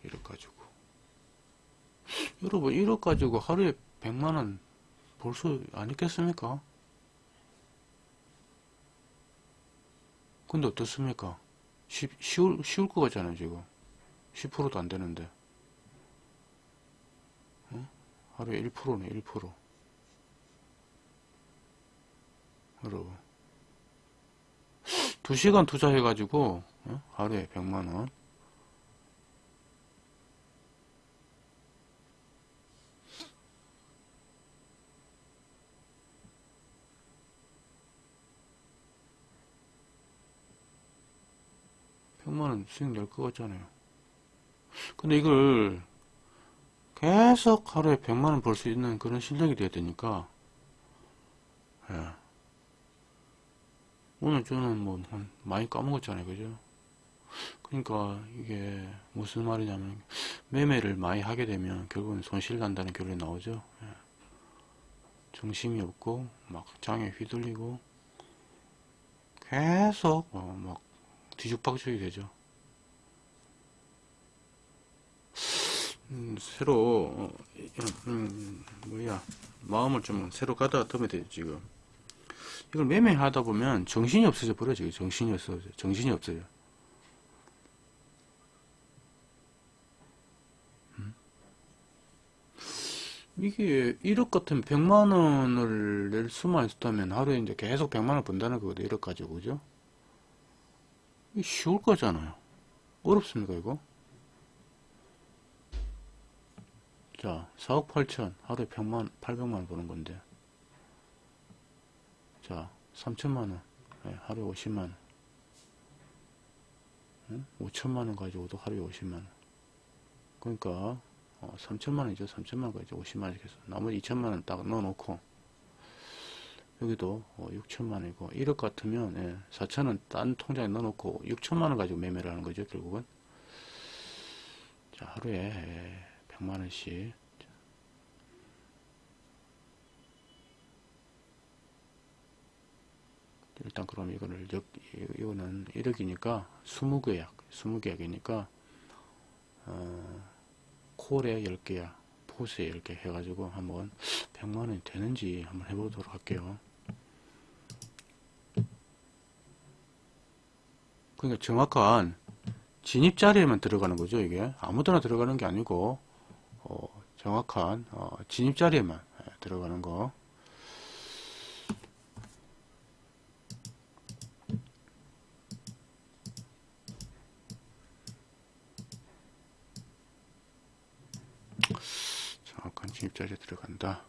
1억 가지고. 여러분, 1억 가지고 하루에 100만원 벌 수 아니겠습니까? 근데 어떻습니까? 쉬, 쉬울, 쉬울 것 같잖아요, 지금. 10%도 안 되는데. 어? 하루에 1%네, 1%. 여러분. 2시간 투자해가지고, 어? 하루에 100만원. 백만원 수익 낼 것 같잖아요. 근데 이걸 계속 하루에 100만원 벌 수 있는 그런 실력이 돼야 되니까, 예. 오늘 저는 뭐, 한 많이 까먹었잖아요. 그죠? 그러니까 이게 무슨 말이냐면, 매매를 많이 하게 되면 결국은 손실 난다는 결론이 나오죠. 예. 정신이 없고, 막 장에 휘둘리고, 계속, 어, 막 뒤죽박죽이 되죠. 음, 새로 어, 음, 뭐야 마음을 좀 새로 가다듬어야 돼요 지금. 이걸 매매하다 보면 정신이 없어져 버려 지금 정신이 없어져 정신이 없어요. 음? 이게 1억 같으면 100만 원을 낼 수만 있었다면 하루에 이제 계속 100만 원 번다는 거거든 1억 가지고 그죠? 쉬울 거잖아요. 어렵습니까, 이거? 자, 4억 8천, 하루에 100만, 800만 원 버는 건데. 자, 3천만 원, 예, 하루에 50만 원. 응? 5천만 원 가지고도 하루에 50만 원. 그러니까, 어, 3천만 원이죠. 3천만 원 가지고 50만 원씩 해서. 나머지 2천만 원 딱 넣어놓고, 여기도 6천만 원이고 1억 같으면 예, 4천은 딴 통장에 넣어놓고 6천만 원 가지고 매매를 하는 거죠 결국은. 자 하루에 예, 100만 원씩. 일단 그럼 이거를 역, 이거는 1억이니까 20계약 20계약이니까 어, 콜에 10개야 포스에 10개 해가지고 한번 100만원이 되는지 한번 해보도록 할게요 그러니까 정확한 진입 자리에만 들어가는 거죠 이게. 아무데나 들어가는 게 아니고 어, 정확한 어, 진입 자리에만 예, 들어가는 거. 정확한 진입 자리에 들어간다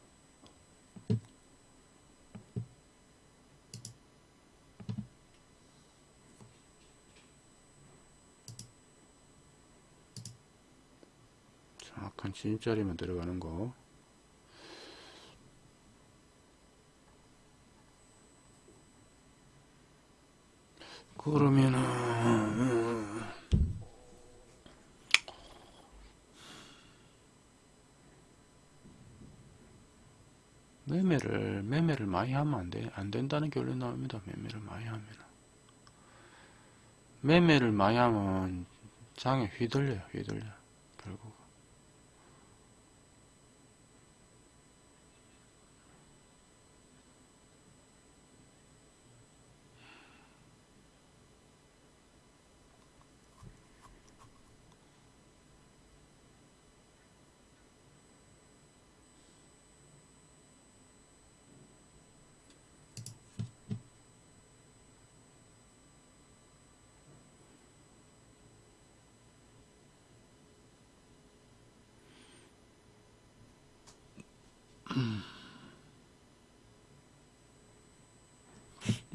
진입자리만 들어가는 거. 그러면은 매매를 매매를 많이 하면 안 돼, 안 된다는 결론이 나옵니다. 매매를 많이 하면 매매를 많이 하면 장에 휘둘려요, 휘둘려 결국.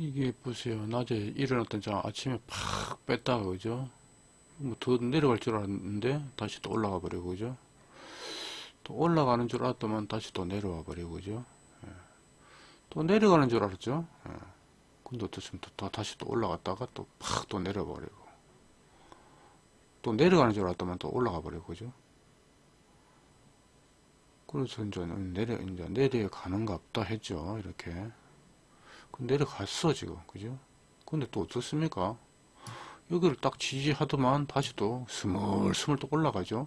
이게 보세요. 낮에 일어났던 자 아침에 팍 뺐다가 그죠? 뭐 더 내려갈 줄 알았는데 다시 또 올라가 버리고 그죠? 또 올라가는 줄 알았더만 다시 또 내려와 버리고 그죠? 예. 또 내려가는 줄 알았죠? 예. 근데 어떻습니까? 또, 또 다시 또 올라갔다가 또 팍 또 내려 버리고 또 내려가는 줄 알았더만 또 올라가 버리고 그죠? 그래서 이제 내려 이제 내려가는가 보다 했죠. 이렇게. 그 내려갔어 지금 그죠? 근데 또 어떻습니까? 여기를 딱 지지하더만 다시 또 스물스물 또 올라가죠.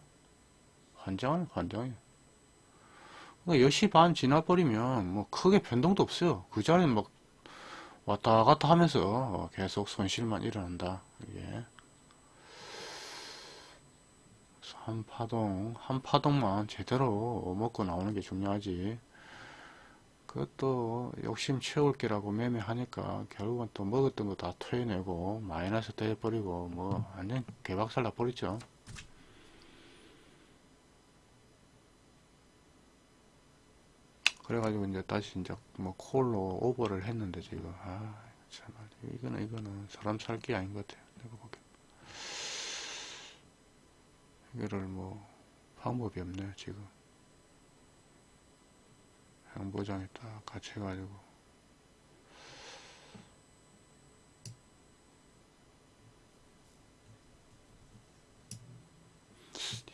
환장은 환장이에요. 그러니까 10시 반 지나버리면 뭐 크게 변동도 없어요. 그 자리는 막 왔다 갔다 하면서 계속 손실만 일어난다. 이게. 한 파동, 한 파동만 제대로 먹고 나오는 게 중요하지. 그것도 욕심 채울 게라고 매매하니까 결국은 또 먹었던 거 다 토해내고 마이너스 돼버리고 뭐 완전 개박살 나버리죠. 그래가지고 이제 다시 이제 뭐 콜로 오버를 했는데 지금 아참 이거는 이거는 사람 살게 아닌 것 같아요. 내가 보기엔 이거를 뭐 방법이 없네요 지금. 양보장에 딱 같이 해가지고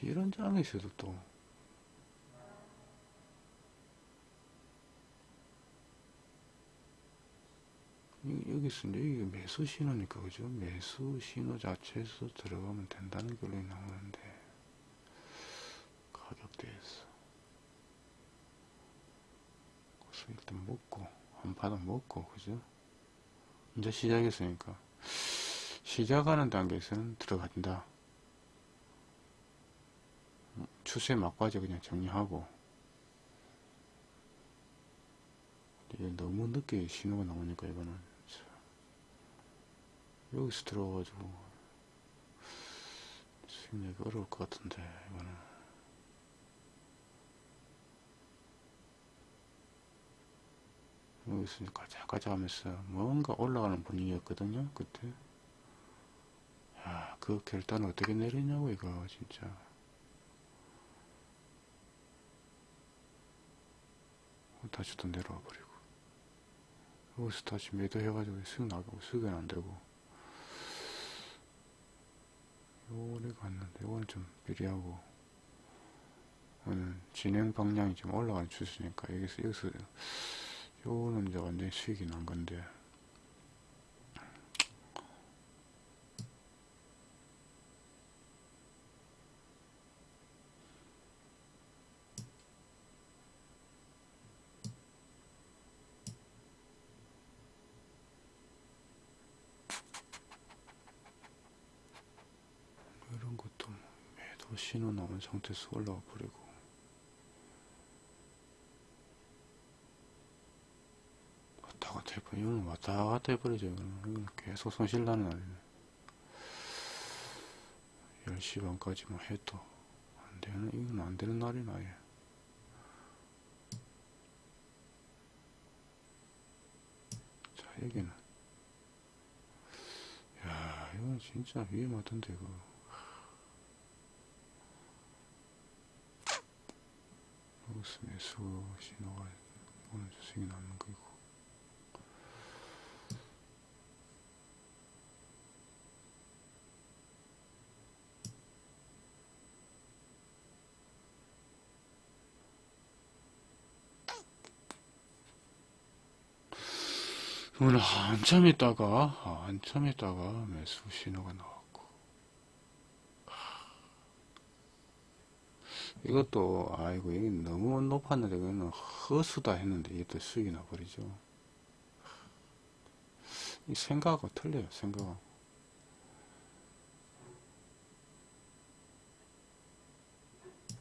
이런 장이 있어도 또 이- 여기 있습니다. 이게 매수 신호니까 그죠? 매수 신호 자체에서 들어가면 된다는 결론이 나오는데 가격대에서 그래서 일단 먹고 한 바닥 먹고 그죠? 이제 시작했으니까. 시작하는 단계에서는 들어간다. 추세 막바지 그냥 정리하고. 이게 너무 늦게 신호가 나오니까 이거는. 참, 여기서 들어가가지고. 수익내기 어려울 것 같은데 이거는 여기서 이제 가자 가자 하면서 뭔가 올라가는 분위기였거든요 그때. 야, 그 결단을 어떻게 내리냐고 이거 진짜. 다시 또 내려와 버리고. 여기서 다시 매도해 가지고 수익 나가고 수익은 안 되고. 요래 갔는데 이거는 좀 비리하고. 이거는 진행 방향이 좀 올라가는 추세니까 여기서 여기서 요거는 이제 완전히 수익이 난 건데. 이런 것도 뭐 매도 신호 나온 상태에서 올라와 버리고 왔다 갔다 해버려 이거는 왔다 갔다 해버리죠. 이거는, 계속 손실 나는 날이네 10시 반까지만 해도 안 되는 이건 안 되는 날이나 아예. 자 여기는. 야 이건 진짜 위험하던데 이거. 여기서 매수 신호가 오늘 수익이 남는 거고 오늘 한참 있다가 한참 있다가 매수 신호가 나왔고. 이것도 아이고 이게 너무 높았는데 이거는 허수다 했는데 또 수익이 나버리죠. 이 생각하고 틀려요 생각하고.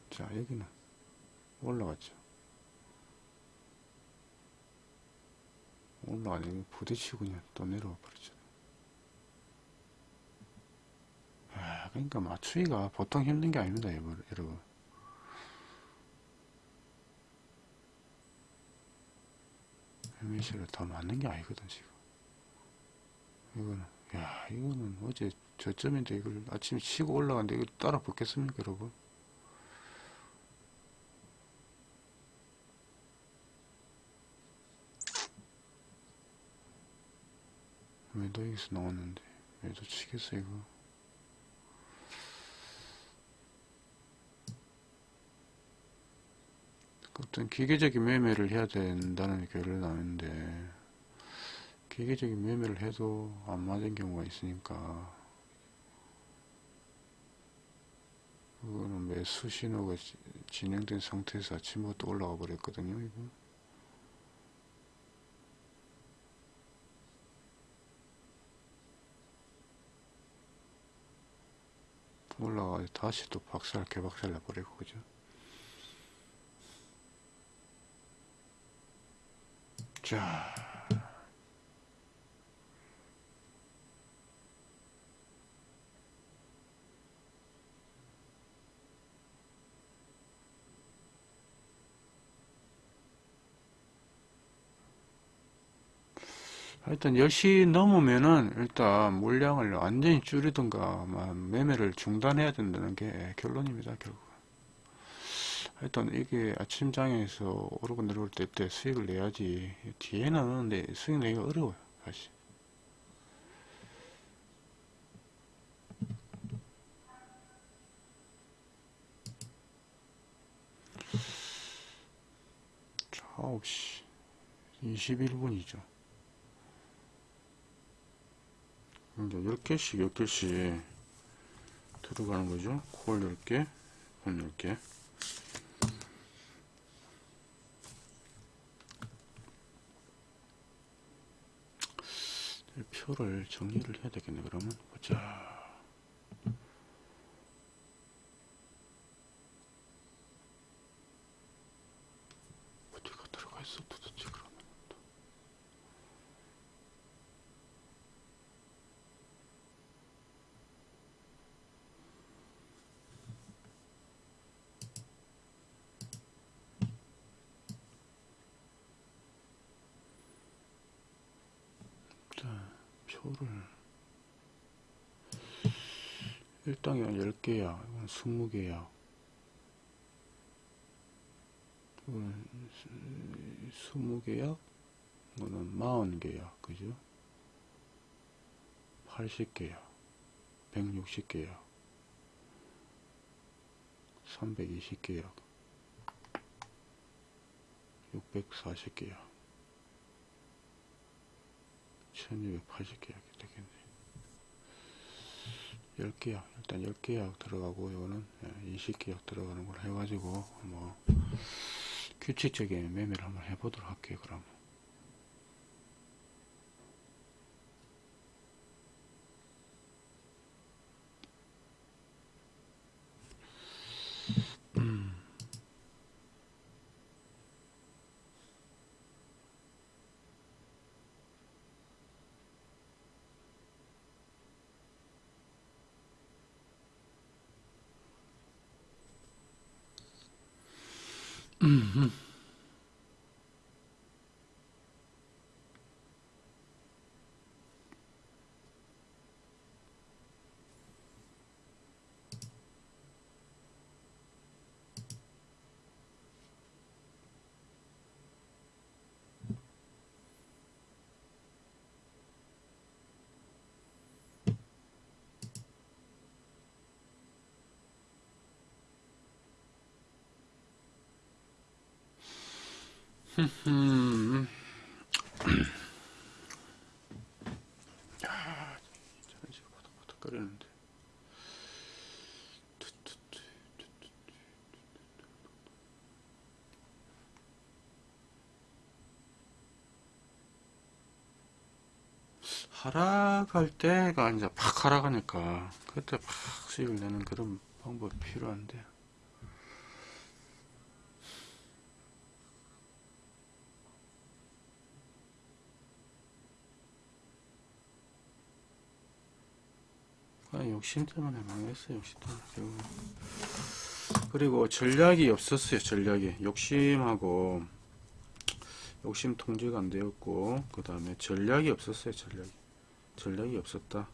자 여기는 올라갔죠 올라가니 부딪히고 그냥 또 내려와 버리죠. 아, 그러니까 맞추기가 보통 힘든 게 아닙니다 여러분. 매매시를 다 맞는 게 아니거든 지금. 이거는 야 이거는 어제 저점인데 이걸 아침에 치고 올라갔는데 이거 따라 붙겠습니까 여러분 여기서 나왔는데 매도 치겠어 이거? 어떤 기계적인 매매를 해야 된다는 결론이 나는데 기계적인 매매를 해도 안 맞은 경우가 있으니까 그거는 매수 신호가 지- 진행된 상태에서 아침부터 올라가 버렸거든요 이거 올라가 다시 또 박살 개박살 나버리고 그죠? 자 하여튼 10시 넘으면은 일단 물량을 완전히 줄이든가 막 매매를 중단해야 된다는 게 결론입니다 결국. 하여튼 이게 아침장에서 오르고 내려올 때, 때 수익을 내야지. 뒤에는 내 수익 내기가 어려워요 사실. 자 9시 21분이죠 이제 10개씩 10개씩 들어가는 거죠? 콜 10개 본 10개. 표를 정리를 해야 되겠네 그러면. 보자 어디가 들어가 있어 도대체 그러면 자 표를 일당이 10개야 이건 20개야. 이건 20개야? 이거는 40개야 그죠? 80개야 160개야 320개야 640개야. 1280계약 되겠네 10계약 일단 10계약 들어가고 이거는 20계약 들어가는 걸 해가지고 뭐 규칙적인 매매를 한번 해보도록 할게요 그럼 음. Mm-hmm. 하락할 때가 이제 팍 하락하니까 그때 팍 수익을 내는 그런 방법이 필요한데. 아, 욕심 때문에 망했어요, 욕심 때문에. 그리고 전략이 없었어요, 전략이. 욕심하고, 욕심 통제가 안 되었고 그 다음에 전략이 없었어요 전략이 전략이 없었다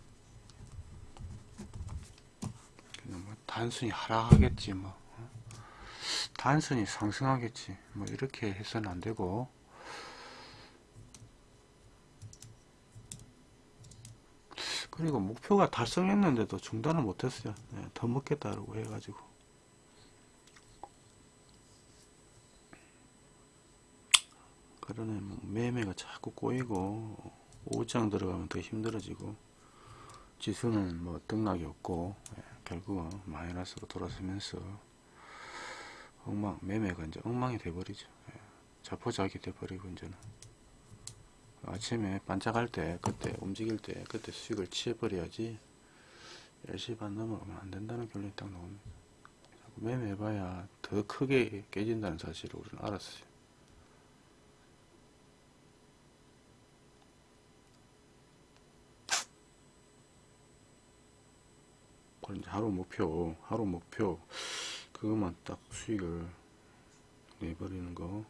그냥 뭐 단순히 하락하겠지 뭐 어? 단순히 상승하겠지 뭐 이렇게 해서는 안 되고 그리고 목표가 달성했는데도 중단을 못했어요. 네, 더 먹겠다라고 해가지고. 그러네 뭐 매매가 자꾸 꼬이고 오장 들어가면 더 힘들어지고 지수는 뭐 등락이 없고 예, 결국은 마이너스로 돌아서면서 엉망 매매가 이제 엉망이 돼버리죠. 예, 자포자기 돼버리고 이제는 아침에 반짝할 때 그때 움직일 때 그때 수익을 취해버려야지. 10시 반 넘어가면 안 된다는 결론이 딱 나옵니다. 매매해봐야 더 크게 깨진다는 사실을 우리는 알았어요. 그럼 이제 하루 목표, 하루 목표, 그것만 딱 수익을 내버리는 거. 흠흠.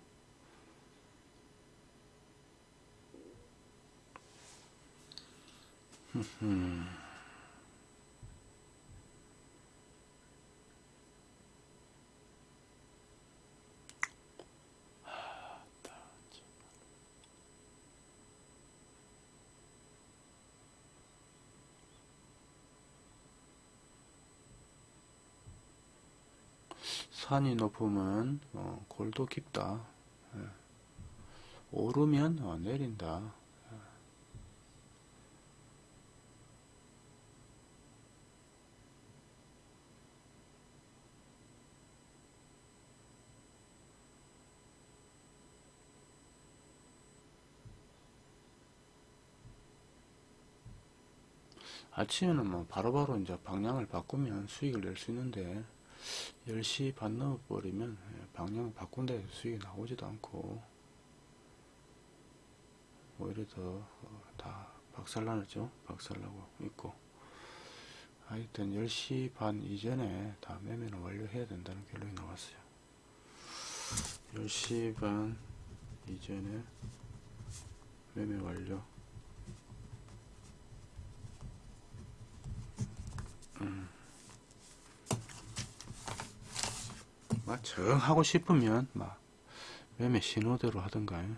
산이 높으면 어, 골도 깊다. 예. 오르면 어, 내린다. 아침에는 뭐 바로바로 이제 방향을 바꾸면 수익을 낼 수 있는데 10시 반 넘어버리면 예, 방향 바꾼 데 수익이 나오지도 않고 오히려 더 다 박살나죠? 박살나고 있고. 하여튼 10시 반 이전에 다 매매는 완료해야 된다는 결론이 나왔어요. 10시 반 이전에 매매 완료 막 정 하고 싶으면 막 매매 신호대로 하던가. 예.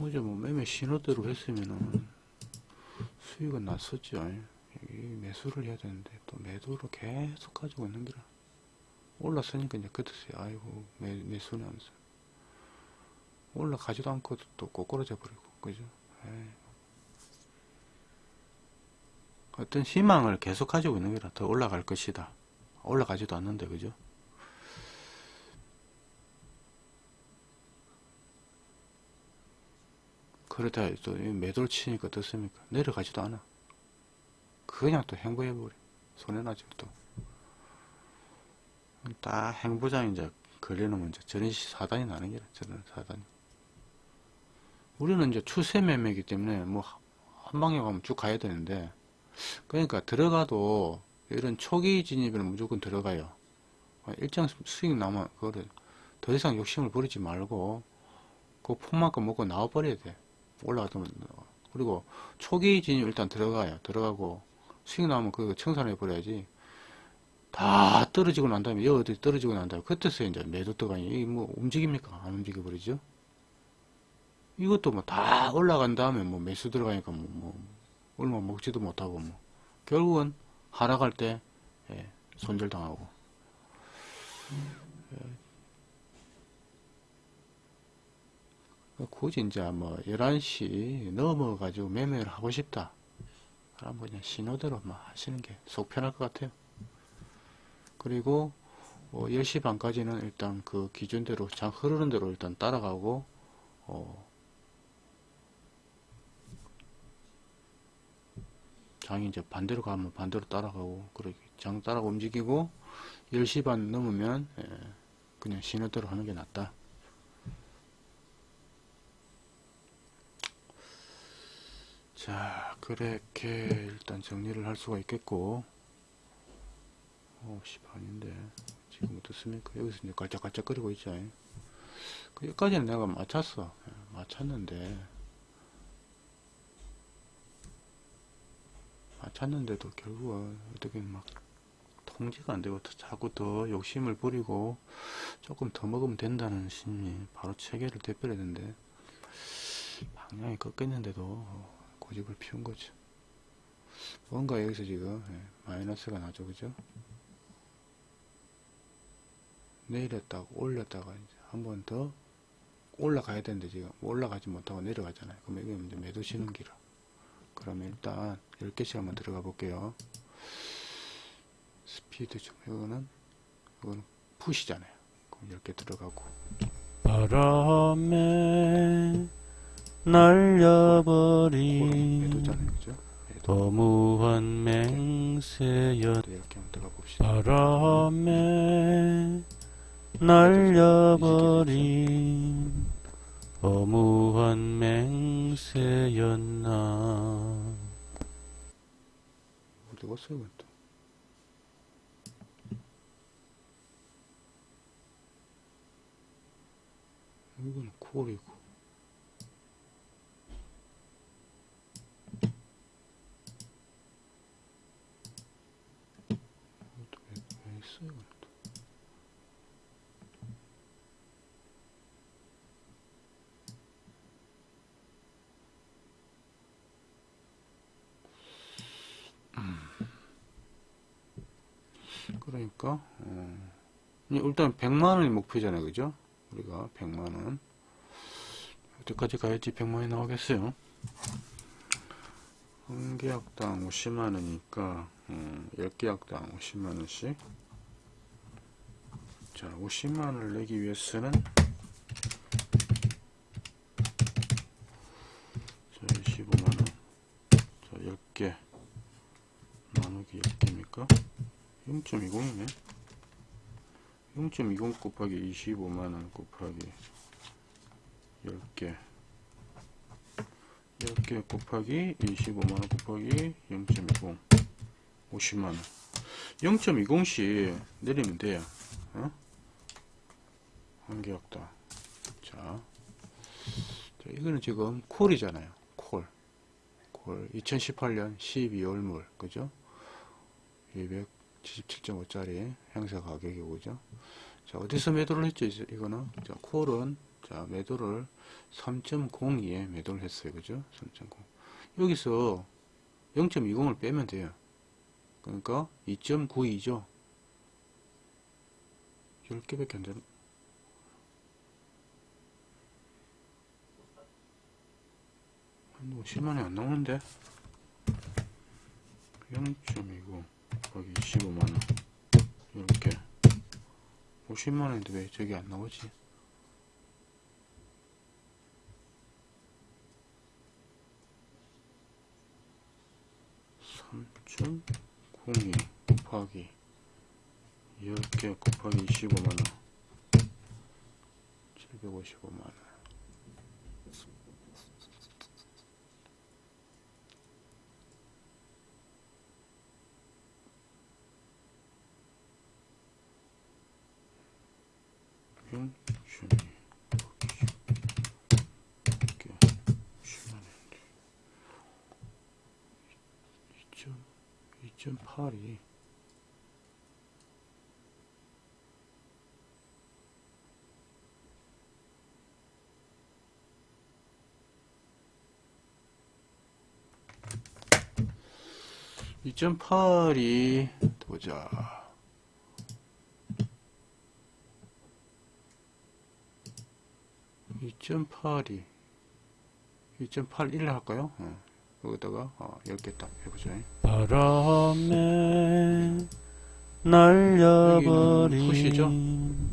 어제 뭐 매매 신호대로 했으면은 수익은 났었죠. 여기 매수를 해야 되는데 또 매도로 계속 가지고 있는 게라 올랐으니까 이제 끝었어요. 아이고 매, 매수는 하면서. 올라가지도 않고 또 꼬꾸라져 버리고. 그죠? 에이. 어떤 희망을 계속 가지고 있는 게라 더 올라갈 것이다. 올라가지도 않는데 그죠? 그러다 또 매도를 치니까 어떻습니까? 내려가지도 않아. 그냥 또 행보해버려. 손해나죠 또. 딱 행보장 이제 걸리는 이제 저런 사단이 나는 게라 저런 사단이. 우리는 이제 추세 매매이기 때문에 뭐 한 방에 가면 쭉 가야 되는데 그러니까 들어가도 이런 초기 진입에는 무조건 들어가요. 일정 수익 나면 그거를 더 이상 욕심을 부리지 말고 그 폼만큼 먹고 나와버려야 돼. 올라가면 그리고 초기 진입 일단 들어가요. 들어가고 수익 나오면 그거 청산해 버려야지. 다 떨어지고 난 다음에 여기 떨어지고 난 다음에 그때서 이제 매도 들어가니 이게 뭐 움직입니까? 안 움직여 버리죠. 이것도 뭐 다 올라간 다음에 뭐 매수 들어가니까 뭐, 뭐 얼마 먹지도 못하고 뭐. 결국은 하락할 때 예, 손절당하고. 예. 굳이 이제 뭐 11시 넘어 가지고 매매를 하고 싶다. 그럼 그냥 신호대로 막 하시는 게 속 편할 것 같아요. 그리고 어, 10시 반까지는 일단 그 기준대로 장 흐르는 대로 일단 따라가고 어, 장이 이제 반대로 가면 반대로 따라가고 그렇게 장 따라가 움직이고 10시 반 넘으면 예, 그냥 신호대로 하는 게 낫다 자 그렇게 일단 정리를 할 수가 있겠고 9시 반인데 지금 어떻습니까? 여기서 이제 깔짝깔짝 거리고 있죠. 그 여기까지는 내가 맞췄어. 예, 맞췄는데 맞췄는데도 결국은 어떻게 막 통제가 안 되고 더 자꾸 더 욕심을 부리고 조금 더 먹으면 된다는 심리 바로 체계를 되버려야 되는데 방향이 꺾였는데도 고집을 피운 거죠. 뭔가 여기서 지금 예, 마이너스가 나죠, 그죠? 내렸다가 올렸다가 이제 한번 더 올라가야 되는데 지금 올라가지 못하고 내려가잖아요. 그럼 이게 이제 매도 쉬는 기라. 그러면 일단 10개씩 한번 들어가 볼게요. 스피드 좀 이거는 이거는 푸시잖아요. 그럼 10개 들어가고 바람에 날려버린 매도잖아요, 그죠? 들어가 봅시다. 바람에 날려버린 거무한 맹세였나 어디 갔어요, 또? 이건 콜이고. 이것도 왜, 왜 있어요, 이건 또? 그러니까 어, 일단 100만 원이 목표잖아요. 그죠? 우리가 100만 원. 어디까지 가야지 100만 원이 나오겠어요. 한 계약당 50만 원이니까 어, 10계약당 50만 원씩. 자 50만 원을 내기 위해서는 자 25만 원. 자 10개 나누기 10개입니까 0.20이네. 0.20 곱하기 25만원 곱하기 10개. 10개 곱하기 25만원 곱하기 0.20. 50만원. 0.20씩 내리면 돼요. 어? 한계였다. 자. 자, 이거는 지금 콜이잖아요. 콜. 콜. 2018년 12월 물. 그죠? 200 77.5짜리 행사 가격이고 그죠. 자 어디서 매도를 했죠 이거는 자 콜은 자 매도를 3.02에 매도를 했어요. 그죠? 3.0 여기서 0.20을 빼면 돼요. 그러니까 2.92죠. 10개밖에 안 되는 한 50만원이 안 나오는데? 0.20 곱하기 25만원. 이렇게. 50만원인데 왜 저기 안 나오지? 삼0 0 곱하기 10개 곱하기 25만원. 755만원 영준이 이렇게 10만원인데 2.8이 (2.8이) 보자 (2.8이) 2.81 할까요? 어. 여기다가 어, 10개 딱 해보자. 바람에 푸시죠? 날려버린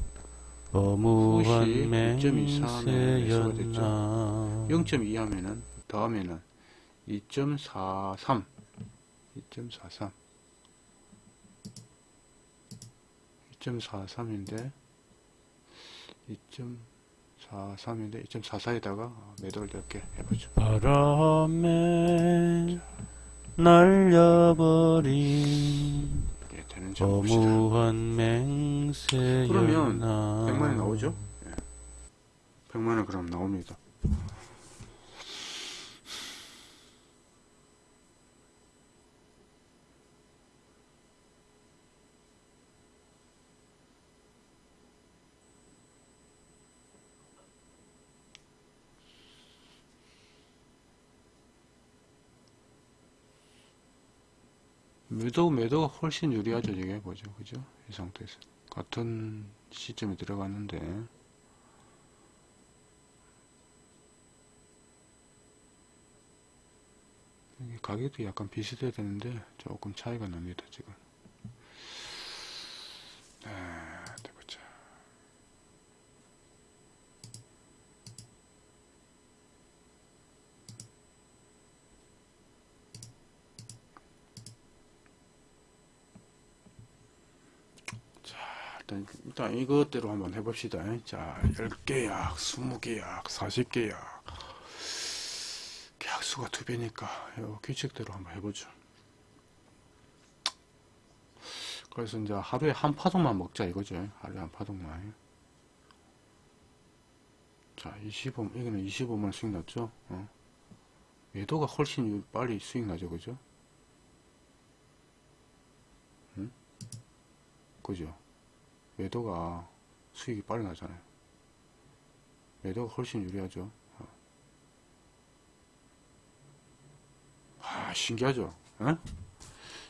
거무한 푸시 2.24면 매수가 됐죠? 맹세였나 0.2 하면은 더하면은 2.43 2.43 2.43인데 2.43인데 2.44에다가 매도를 이렇게 해보죠. 바람에 날려버린 예, 되는. 어무한 맹세 그러면 연하 100만이 나오죠? 예. 100만원 그럼 나옵니다. 매도 매도가 훨씬 유리하죠 이게. 보죠 그죠? 이 상태에서. 같은 시점에 들어갔는데. 가격도 약간 비슷해야 되는데 조금 차이가 납니다 지금. 네, 일단, 일단 이것대로 한번 해봅시다. 자, 10계약, 20계약, 40계약. 계약수가 두 배니까, 요 규칙대로 한번 해보죠. 그래서 이제 하루에 한 파동만 먹자 이거죠. 하루에 한 파동만. 자, 25, 이거는 25만 수익 났죠? 어. 매도가 훨씬 유- 빨리 수익 나죠, 그죠? 응? 그죠? 매도가 수익이 빨리 나잖아요. 매도가 훨씬 유리하죠. 어. 아, 신기하죠? 예?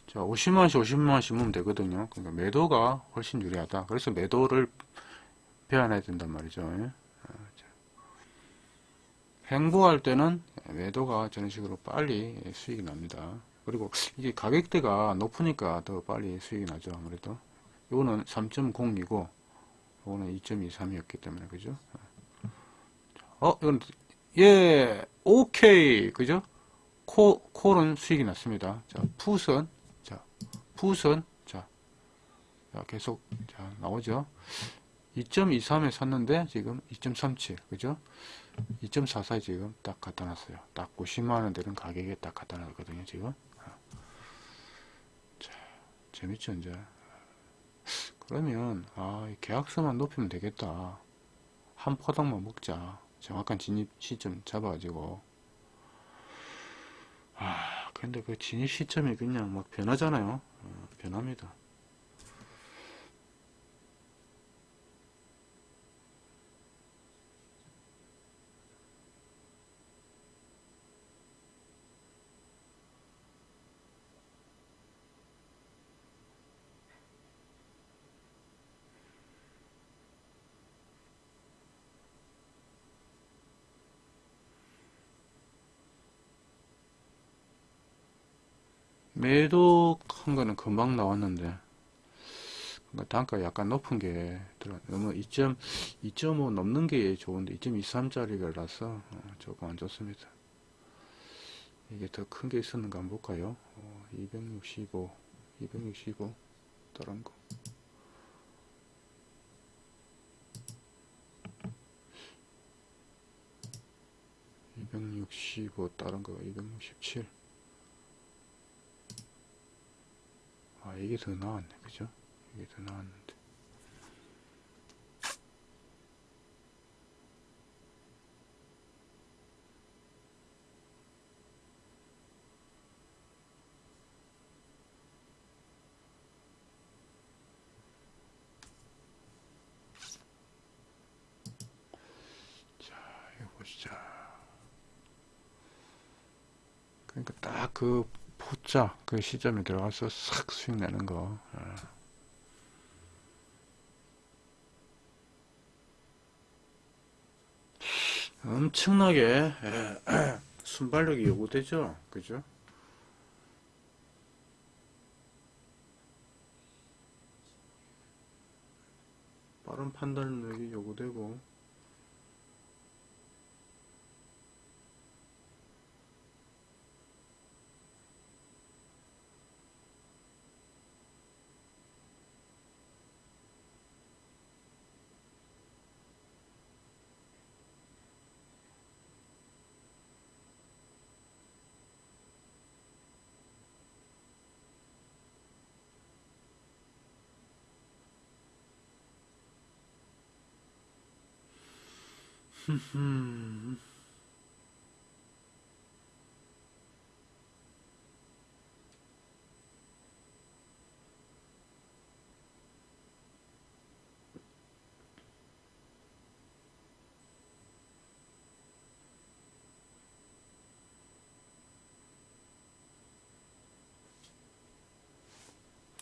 자, 50만원씩 50만원씩 모으면 되거든요. 그러니까 매도가 훨씬 유리하다. 그래서 매도를 배워놔야 된단 말이죠. 예? 어, 자. 횡보할 때는 매도가 저런 식으로 빨리 수익이 납니다. 그리고 이게 가격대가 높으니까 더 빨리 수익이 나죠. 아무래도. 요거는 3.0이고 요거는 2.23이었기 때문에 그죠? 어 이건 예 오케이. 그죠? 코 콜은 수익이 났습니다. 자 풋은 자 풋은 자, 자 계속 자 나오죠? 2.23에 샀는데 지금 2.37 그죠? 2.44에 지금 딱 갖다 놨어요. 딱 90만원 되는 가격에 딱 갖다 놨거든요 지금. 자 재밌죠 이제 그러면 아, 이 계약서만 높이면 되겠다. 한 포당만 먹자. 정확한 진입 시점 잡아가지고. 아, 근데 그 진입 시점이 그냥 막 변하잖아요. 어, 변합니다. 매도한 거는 금방 나왔는데 그러니까 단가 약간 높은 게 들어 너무 2.2.5 넘는 게 좋은데 2.23짜리라서 어, 조금 안 좋습니다. 이게 더 큰 게 있었는가 한번 볼까요? 어, 265, 265 다른 거. (265) 다른 거 (267) 아 이게 더 나았네. 그죠? 이게 더 보시자. 그러니까 딱그 포자 그 시점에 들어가서 싹 수익 내는 거. 어. 엄청나게 예, 순발력이 요구되죠. 그죠? 빠른 판단력이 요구되고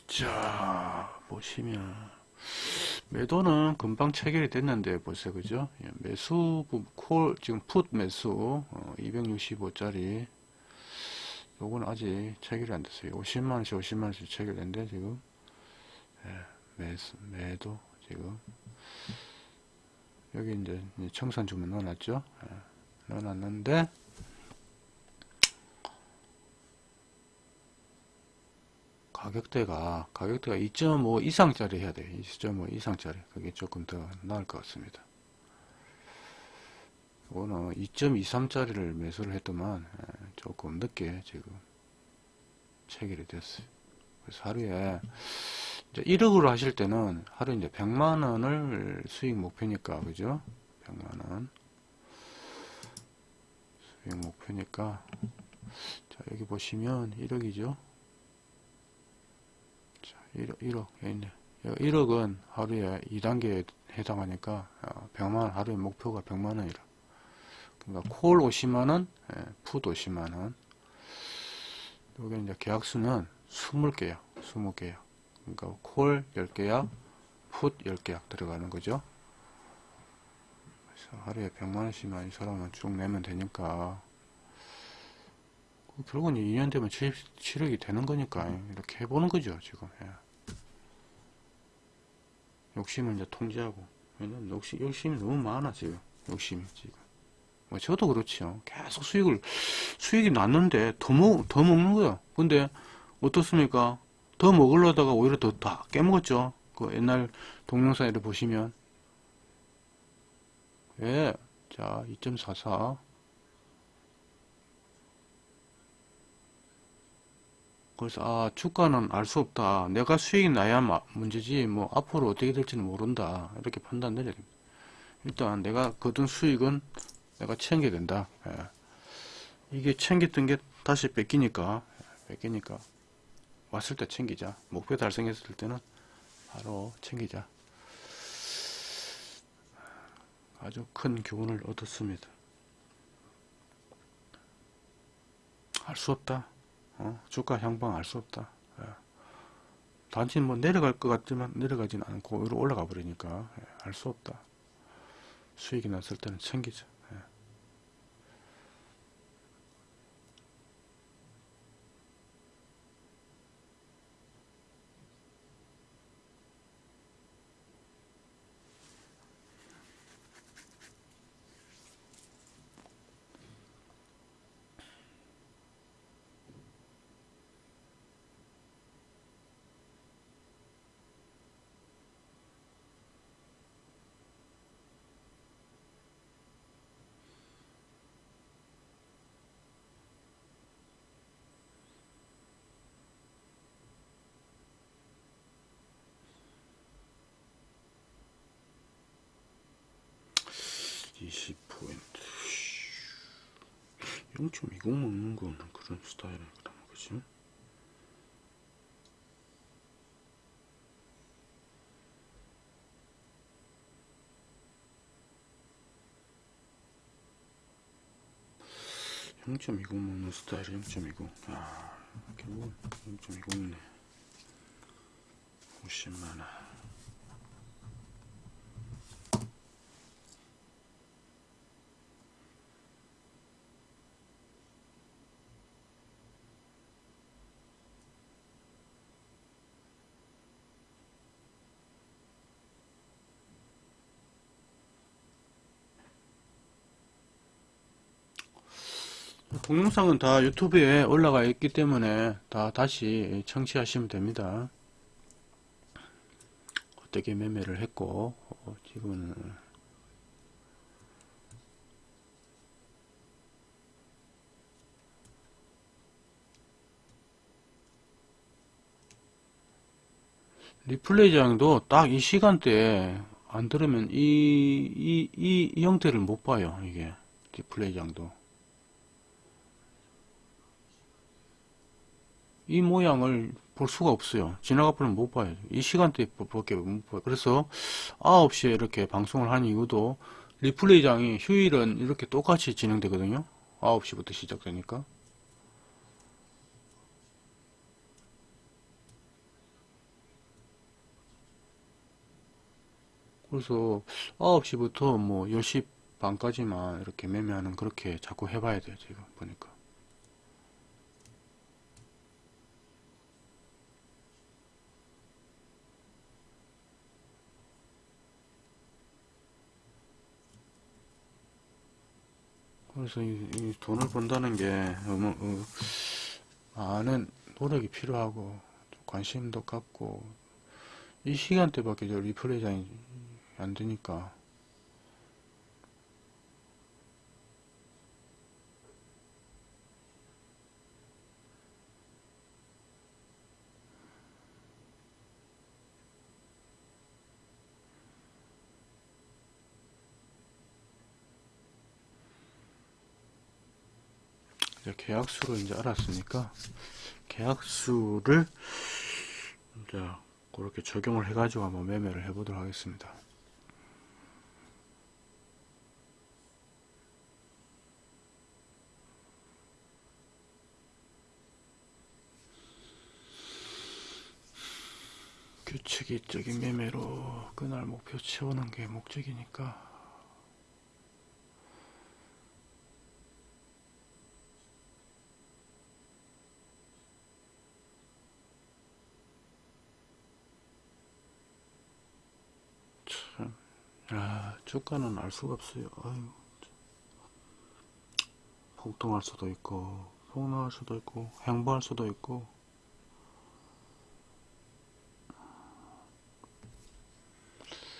자, 보시면 매도는 금방 체결이 됐는데 보세요. 그죠? 예, 매수 부- 콜 지금 풋 매수 265짜리 요건 아직 체결이 안 됐어요. 50만 원씩 50만 원씩 체결됐는데 지금 예, 매수 매도 지금 여기 이제 청산 주문 넣어놨죠. 예, 넣어놨는데 가격대가 가격대가 2.5 이상짜리 해야 돼요. 2.5 이상짜리 그게 조금 더 나을 것 같습니다. 이거는 2.23짜리를 매수를 했더만 예, 조금 늦게 지금 체결이 됐어요. 그래서 하루에 이제 1억으로 하실 때는 하루에 이제 100만 원을 수익 목표니까 그죠? 100만 원 수익 목표니까 자 여기 보시면 1억이죠. 1억, 1억, 여기 있네. 1억은 하루에 2단계에 해당하니까, 어, 100만원, 하루에 목표가 100만원이라. 그러니까, 콜 50만원, 예, 풋 50만원. 여기 이제 계약수는 20개야, 20개야. 그러니까, 콜 10개야, 풋 10개야 들어가는 거죠. 그래서 하루에 100만원씩만 이 사람은 쭉 내면 되니까, 결국은 2년 되면 77억이 되는 거니까, 이렇게 해보는 거죠, 지금. 예. 욕심을 이제 통제하고. 왜냐면 욕심, 욕심이 너무 많아 지금. 욕심이 지금. 뭐 저도 그렇지요. 계속 수익을 수익이 났는데 더, 먹, 더 먹는 거야 근데 어떻습니까? 더 먹으려다가 오히려 더 다 깨먹었죠. 그 옛날 동영상을 보시면. 예, 자2.44 그래서 아 주가는 알 수 없다. 내가 수익이 나야 마- 문제지 뭐 앞으로 어떻게 될지는 모른다. 이렇게 판단 내려야. 일단 내가 거둔 수익은 내가 챙겨야 된다. 예. 이게 챙겼던 게 다시 뺏기니까 예, 뺏기니까 왔을 때 챙기자. 목표 달성했을 때는 바로 챙기자. 아주 큰 교훈을 얻었습니다. 알 수 없다. 어, 주가 향방 알 수 없다. 예. 단지 뭐 내려갈 것 같지만 내려가진 않고 위로 올라가 버리니까 예, 알수 없다. 수익이 났을 때는 챙기자. 예. 이십 포인트 0.20 먹는 거는 그런 스타일은 그런 거지. (0.20) 먹는 스타일 (0.20) 아 결국은 (0.20이네) (50만원) 동영상은 다 유튜브에 올라가 있기 때문에 다 다시 청취하시면 됩니다. 어떻게 매매를 했고 어, 지금은 리플레이 장도 딱 이 시간대에 안 들으면 이, 이, 이, 이 형태를 못 봐요. 이게 디플레이 장도. 이 모양을 볼 수가 없어요. 지나가 버리면 못 봐요. 이 시간대에 밖에 못 봐요. 그래서 9시에 이렇게 방송을 한 이유도 리플레이장이 휴일은 이렇게 똑같이 진행되거든요. 9시부터 시작되니까. 그래서 9시부터 뭐 10시 반까지만 이렇게 매매하는 그렇게 자꾸 해봐야 돼요. 지금 보니까. 그래서 이, 이 돈을 번다는 게 너무 어, 많은 노력이 필요하고 좀 관심도 갖고 이 시간대밖에 저 리플레이장이 안 되니까 이제 계약수를 이제 알았으니까 계약수를 이제 그렇게 적용을 해가지고 한번 매매를 해보도록 하겠습니다. 규칙적인 매매로 그날 목표 채우는 게 목적이니까 참, 아, 주가는 알 수가 없어요. 아유, 참. 폭등할 수도 있고, 폭락할 수도 있고, 행보할 수도 있고.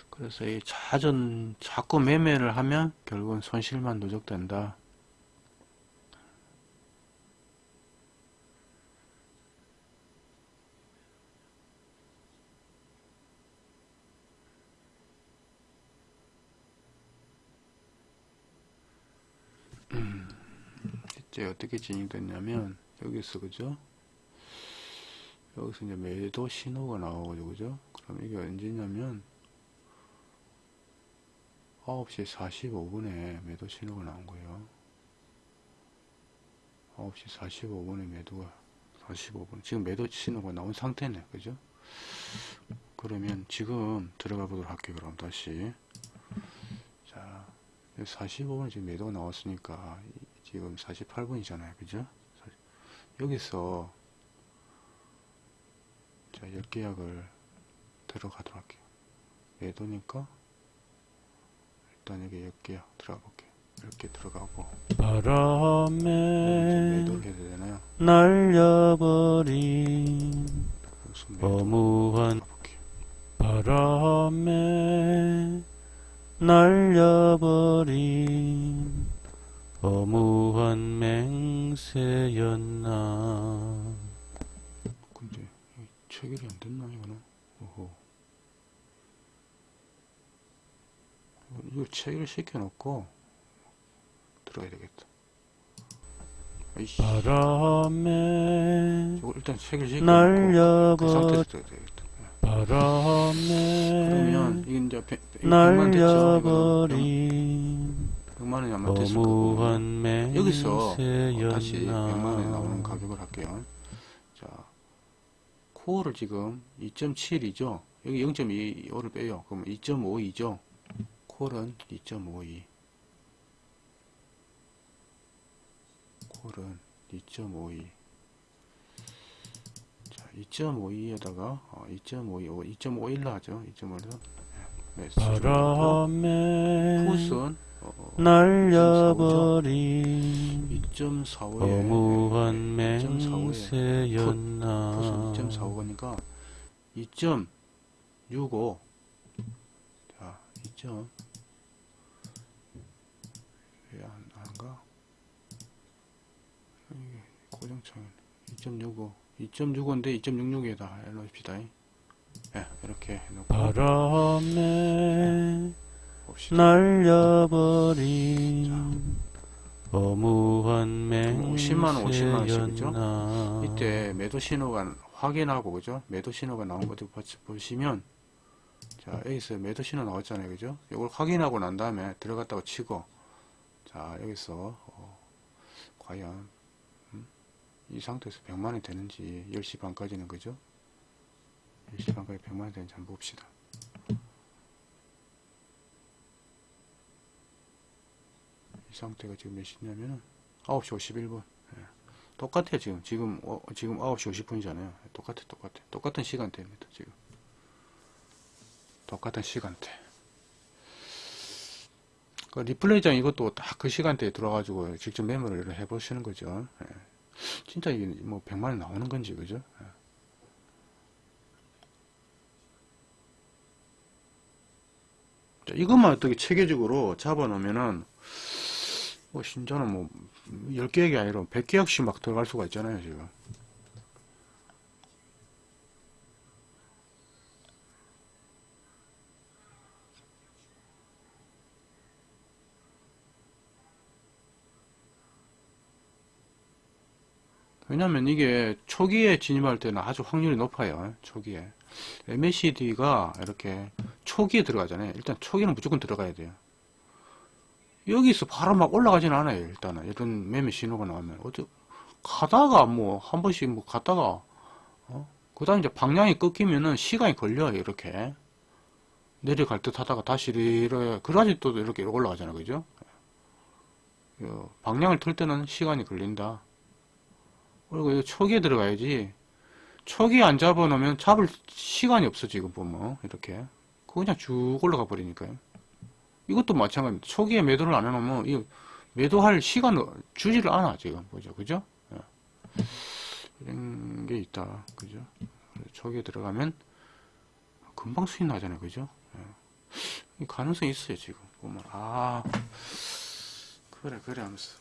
그래서 이 자전, 자꾸 매매를 하면 결국은 손실만 누적된다. 이제 어떻게 진행됐냐면 여기서 그죠? 여기서 이제 매도 신호가 나오죠 그죠? 그럼 이게 언제냐면 9시 45분에 매도 신호가 나온 거예요. 9시 45분에 매도가 45분 지금 매도 신호가 나온 상태네 그죠? 그러면 지금 들어가 보도록 할게요 그럼 다시 자 45분 지금 매도가 나왔으니까 이- 지금 48분이잖아요. 그죠? 여기서 자 열계약을 들어가도록 할게요. 매도니까 일단 여기 열계약 들어가 볼게요. 이렇게 들어가고. 바람에 해야 되잖아요. 날려버린 매도 어무한 바람에 날려버린 어무한 맹세였나 근데 체결이 안 됐나 이거는 오호. 이거 체결 시켜놓고 들어가야 되겠다 아이씨. 바람에 일단 체결 시켜놓고 그 바람에 그러면 이게 이제 100, 100만 됐죠 이거는. 100만원이 아마 됐을 거고. 여기서 어, 다시 100만원에 나오는 가격을 할게요. 자 코어를 지금 2.7이죠? 여기 0.25를 빼요. 그럼 2.52죠? 콜은 2.52 콜은 2.52 자, 2.52에다가 어, 2.52, 2.51로 하죠. 2.5에서 네, 네 바람에 코스는 날려버린 2.45에 어무한 네, 2.45에 맹세였나. 2.45거니까 2.65 자, 2점. 왜안 안가? 이게 고정창 2.65 2.65인데 2.66에다 해놓읍시다. 예, 이렇게 해놓고. 바람에 봅시다. 날려버린 어무한 50만 원, 50만 원씩, 그죠? 맹세였나 이때 매도 신호가 확인하고 그죠? 매도 신호가 나온 보- 보시면 자 여기서 매도 신호 나왔잖아요, 그죠? 이걸 확인하고 난 다음에 들어갔다고 치고 자 여기서 어, 과연 음? 이 상태에서 100만 원이 되는지 10시 반까지는 그죠? 10시 반까지 100만 원이 되는지 한번 봅시다. 이 상태가 지금 몇 시냐면은 9시 51분. 똑같아요 지금. 지금 어, 지금 9시 50분이잖아요. 똑같아 똑같아. 똑같은 시간대입니다 지금. 똑같은 시간대. 그 리플레이장 이것도 딱 그 시간대에 들어가지고 직접 메모를 해 보시는 거죠. 예. 진짜 이게 뭐 100만원 나오는 건지 그죠? 예. 자, 이것만 어떻게 체계적으로 잡아 놓으면은 뭐 신전은 뭐 10개역이 아니라 100개역씩 막 들어갈 수가 있잖아요 지금. 왜냐면 이게 초기에 진입할 때는 아주 확률이 높아요 초기에. MACD가 이렇게 초기에 들어가잖아요. 일단 초기는 무조건 들어가야 돼요 여기서 바로 막 올라가진 않아요 일단은. 이런 매매 신호가 나오면. 어디 가다가 뭐 한 번씩 뭐 갔다가 어? 그 다음 이제 방향이 꺾이면은 시간이 걸려요 이렇게. 내려갈 듯 하다가 다시 이렇게 그래야지 또 이렇게 올라가잖아요 그죠? 어, 방향을 틀 때는 시간이 걸린다. 그리고 이 초기에 들어가야지. 초기에 안 잡아 놓으면 잡을 시간이 없어 지금 보면. 이렇게. 그냥 쭉 올라가 버리니까요 이것도 마찬가지. 초기에 매도를 안 해놓으면 이 매도할 시간을 주지를 않아 지금 보죠, 그죠? 예. 이런 게 있다, 그죠? 초기에 들어가면 금방 수익 나잖아요, 그죠? 예. 이 가능성이 있어요 지금 보면 아 그래 그래 하면서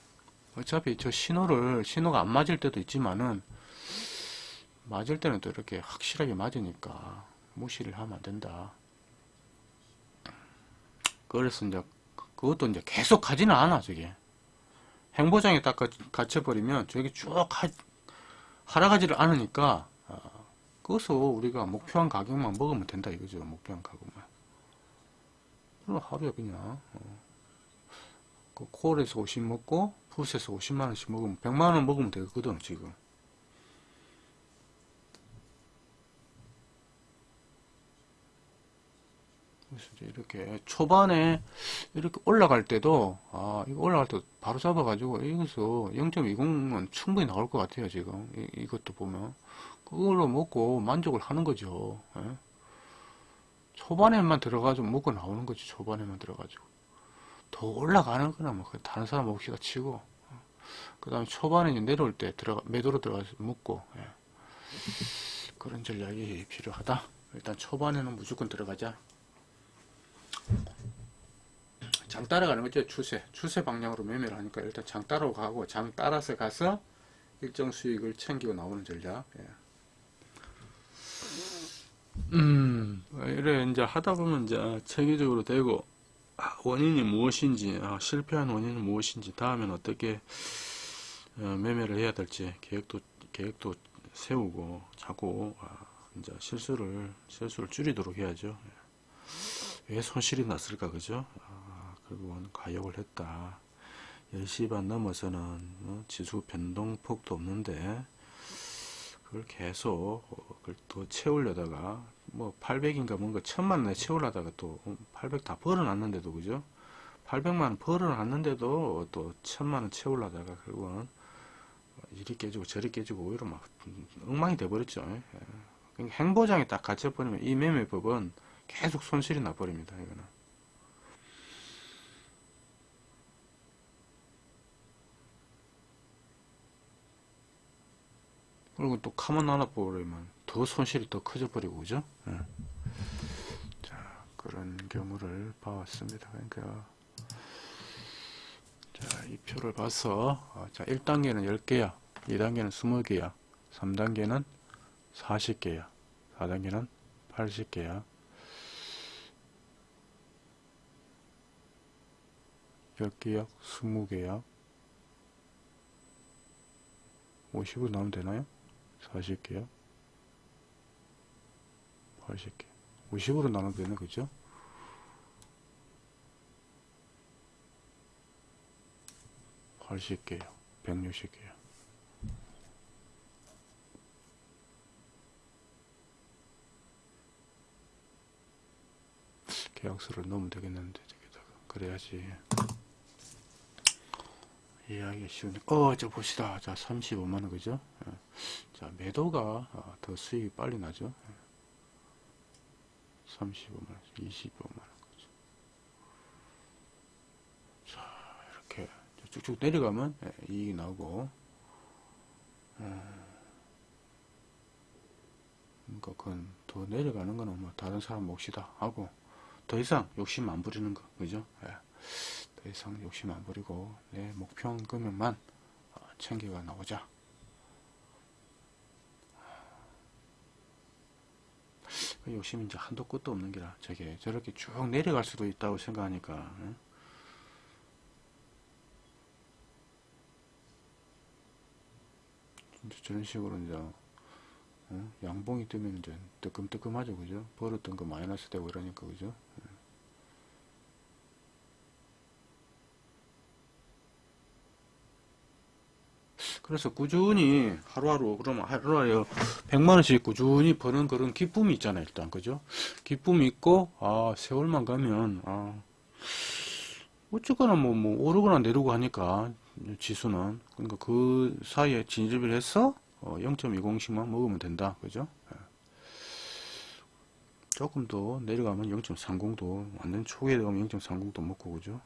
어차피 저 신호를 신호가 안 맞을 때도 있지만은 맞을 때는 또 이렇게 확실하게 맞으니까 무시를 하면 안 된다. 그래서 이제 그것도 이제 계속 가지는 않아 저게. 행보장에 딱 갇- 갇혀버리면 저게 쭉 하, 하락하지를 않으니까 어, 그것을 우리가 목표한 가격만 먹으면 된다 이거죠 목표한 가격만. 그럼 하루에 그냥 어, 그 콜에서 50 먹고 푸스에서 50만원씩 먹으면 100만원 먹으면 되거든 지금 그래서 이제 이렇게 초반에 이렇게 올라갈 때도 아 이거 올라갈 때 바로 잡아 가지고 여기서 0.20은 충분히 나올 것 같아요 지금. 이, 것도 보면. 그걸로 먹고 만족을 하는 거죠. 예? 초반에만 들어가지고 먹고 나오는 거지 초반에만 들어가지고. 더 올라가는 거나 뭐 그냥 다른 사람 몫이다 치고. 그 다음에 초반에 내려올 때 들어가 매도로 들어가서 먹고 예. 그런 전략이 필요하다. 일단 초반에는 무조건 들어가자 장 따라가는 거죠 추세 추세 방향으로 매매를 하니까 일단 장 따라고 가고 장 따라서 가서 일정 수익을 챙기고 나오는 전략 예. 음 이래 이제 하다 보면 이제 체계적으로 되고 아, 원인이 무엇인지 아, 실패한 원인은 무엇인지 다음엔 어떻게 어, 매매를 해야 될지 계획도 계획도 세우고 자꾸 아, 이제 실수를 실수를 줄이도록 해야죠. 예. 왜 손실이 났을까 그죠? 아, 결국은 가역을 했다. 10시 반 넘어서는 어, 지수 변동폭도 없는데 그걸 계속 어, 그걸 또 채우려다가 뭐 800인가 뭔가 천만 원에 채우려다가 또 800 다 벌어놨는데도 그죠? 800만 원 벌어놨는데도 또 천만 원 채우려다가 결국은 이리 깨지고 저리 깨지고 오히려 막 엉망이 돼버렸죠. 예. 그러니까 행보장에 딱 갇혀버리면 이 매매법은 계속 손실이 나버립니다. 이거는. 그리고 또 카먼 하나 버리면 더 손실이 더 커져 버리고 그죠? 예. 자 그런 경우를 봐왔습니다. 그러니까 자이 표를 봐서 어, 자 1단계는 10개야 2단계는 20개야 3단계는 40개야 4단계는 80계약 10계약 20계약 50으로 나오면 되나요? 40계약 80개 50으로 나누면 되네 그죠? 팔십 개요. 백육십 개요. 계약서를 넣으면 되겠는데 저기다가 그래야지 이해하기 쉬우니 어저 봅시다 자 35만원 그죠 예. 자 매도가 어, 더 수익이 빨리 나죠 예. 35만원 25만원 그죠 자 이렇게 쭉쭉 내려가면 예, 이익이 나오고 어, 그러니까 그건 더 내려가는 거는 뭐 다른 사람 몫이다 하고 더 이상 욕심 안 부리는 거 그죠 예. 더 이상 욕심 안 부리고 내 목표 금액만 어, 챙겨가 나오자. 그 욕심이 이제 한도 끝도 없는 게라 저게 저렇게 쭉 내려갈 수도 있다고 생각하니까 저런 식으로 이제 어? 양봉이 뜨면 이제 뜨끔뜨끔하죠 그죠? 벌었던 거 마이너스 되고 이러니까 그죠 그래서 꾸준히 하루하루 그러면 하루하루에 100만원씩 꾸준히 버는 그런 기쁨이 있잖아요 일단. 그죠? 기쁨이 있고 아 세월만 가면 아 어쨌거나 뭐, 뭐 오르거나 내리고 하니까 지수는. 그러니까 그 사이에 진입을 해서 어, 0.20씩만 먹으면 된다. 그죠? 예. 조금 더 내려가면 0.30도 완전 초기에 되면 0.30도 먹고 그죠?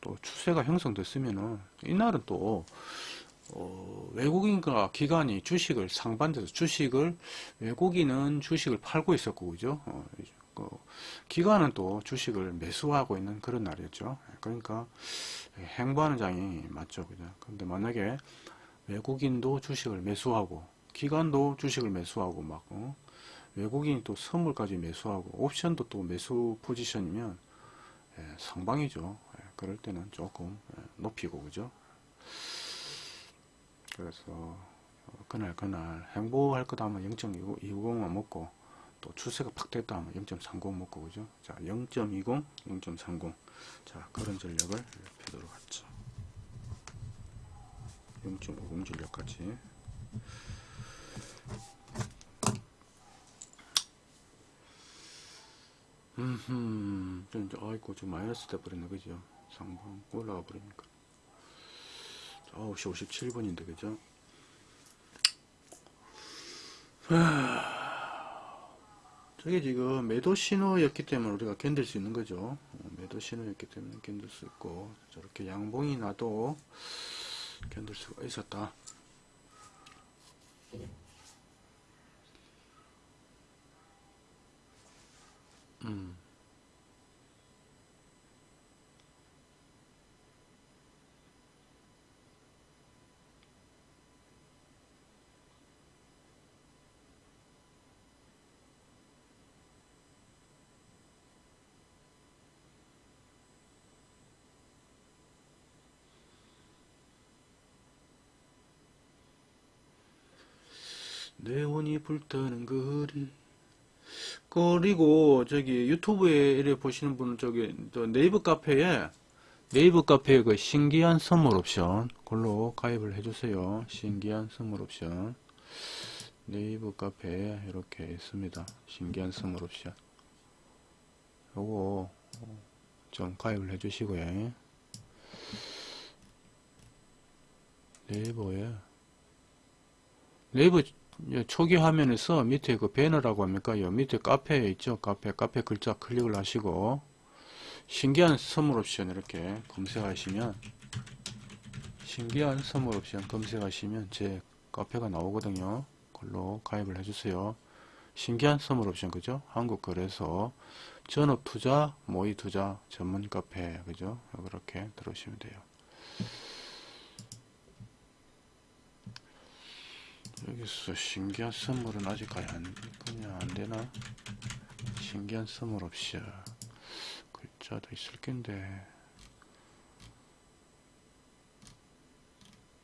또 추세가 형성됐으면은 이날은 또 어, 외국인과 기관이 주식을 상반돼서 주식을 외국인은 주식을 팔고 있었고 그죠? 어, 그 기관은 또 주식을 매수하고 있는 그런 날이었죠. 그러니까 행보하는 장이 맞죠 그죠? 근데 만약에 외국인도 주식을 매수하고 기관도 주식을 매수하고 막 어, 외국인이 또 선물까지 매수하고 옵션도 또 매수 포지션이면 예, 상방이죠. 예, 그럴 때는 조금 예, 높이고 그죠 그래서 어, 그날 그날 행보할 거다 하면 0.20만 먹고 또 추세가 팍 됐다 하면 0.30 먹고 그죠? 자 0.20 0.30자 그런 전략을 펴도록 하죠. 0.50 전략까지. 음흠. 좀 이제 아이고 좀 마이너스 돼 버렸네 그죠? 상방 올라가 버리니까 9시 57분인데 그죠? 저게 지금 매도 신호였기 때문에 우리가 견딜 수 있는 거죠. 어, 매도 신호였기 때문에 견딜 수 있고 저렇게 양봉이 나도 견딜 수가 있었다. 음. 네온이 불타는 거리. 그리고 저기 유튜브에 이래 보시는 분은 저기 또 네이버 카페에 네이버 카페에 그 신기한 선물 옵션 그걸로 가입을 해주세요. 신기한 선물 옵션. 네이버 카페에 이렇게 있습니다. 신기한 선물 옵션. 요거 좀 가입을 해주시고요. 네이버에 네이버 초기 화면에서 밑에 그 배너라고 합니까? 요 밑에 카페에 있죠? 카페, 카페 글자 클릭을 하시고, 신기한 선물 옵션 이렇게 검색하시면, 신기한 선물 옵션 검색하시면 제 카페가 나오거든요. 그걸로 가입을 해주세요. 신기한 선물 옵션, 그죠? 한국거래소, 전업투자, 모의투자 전문 카페, 그죠? 그렇게 들어오시면 돼요. 여기서 신기한 선물은 아직까지 안, 그냥 안 되나? 신기한 선물 없이 글자도 있을 낀데.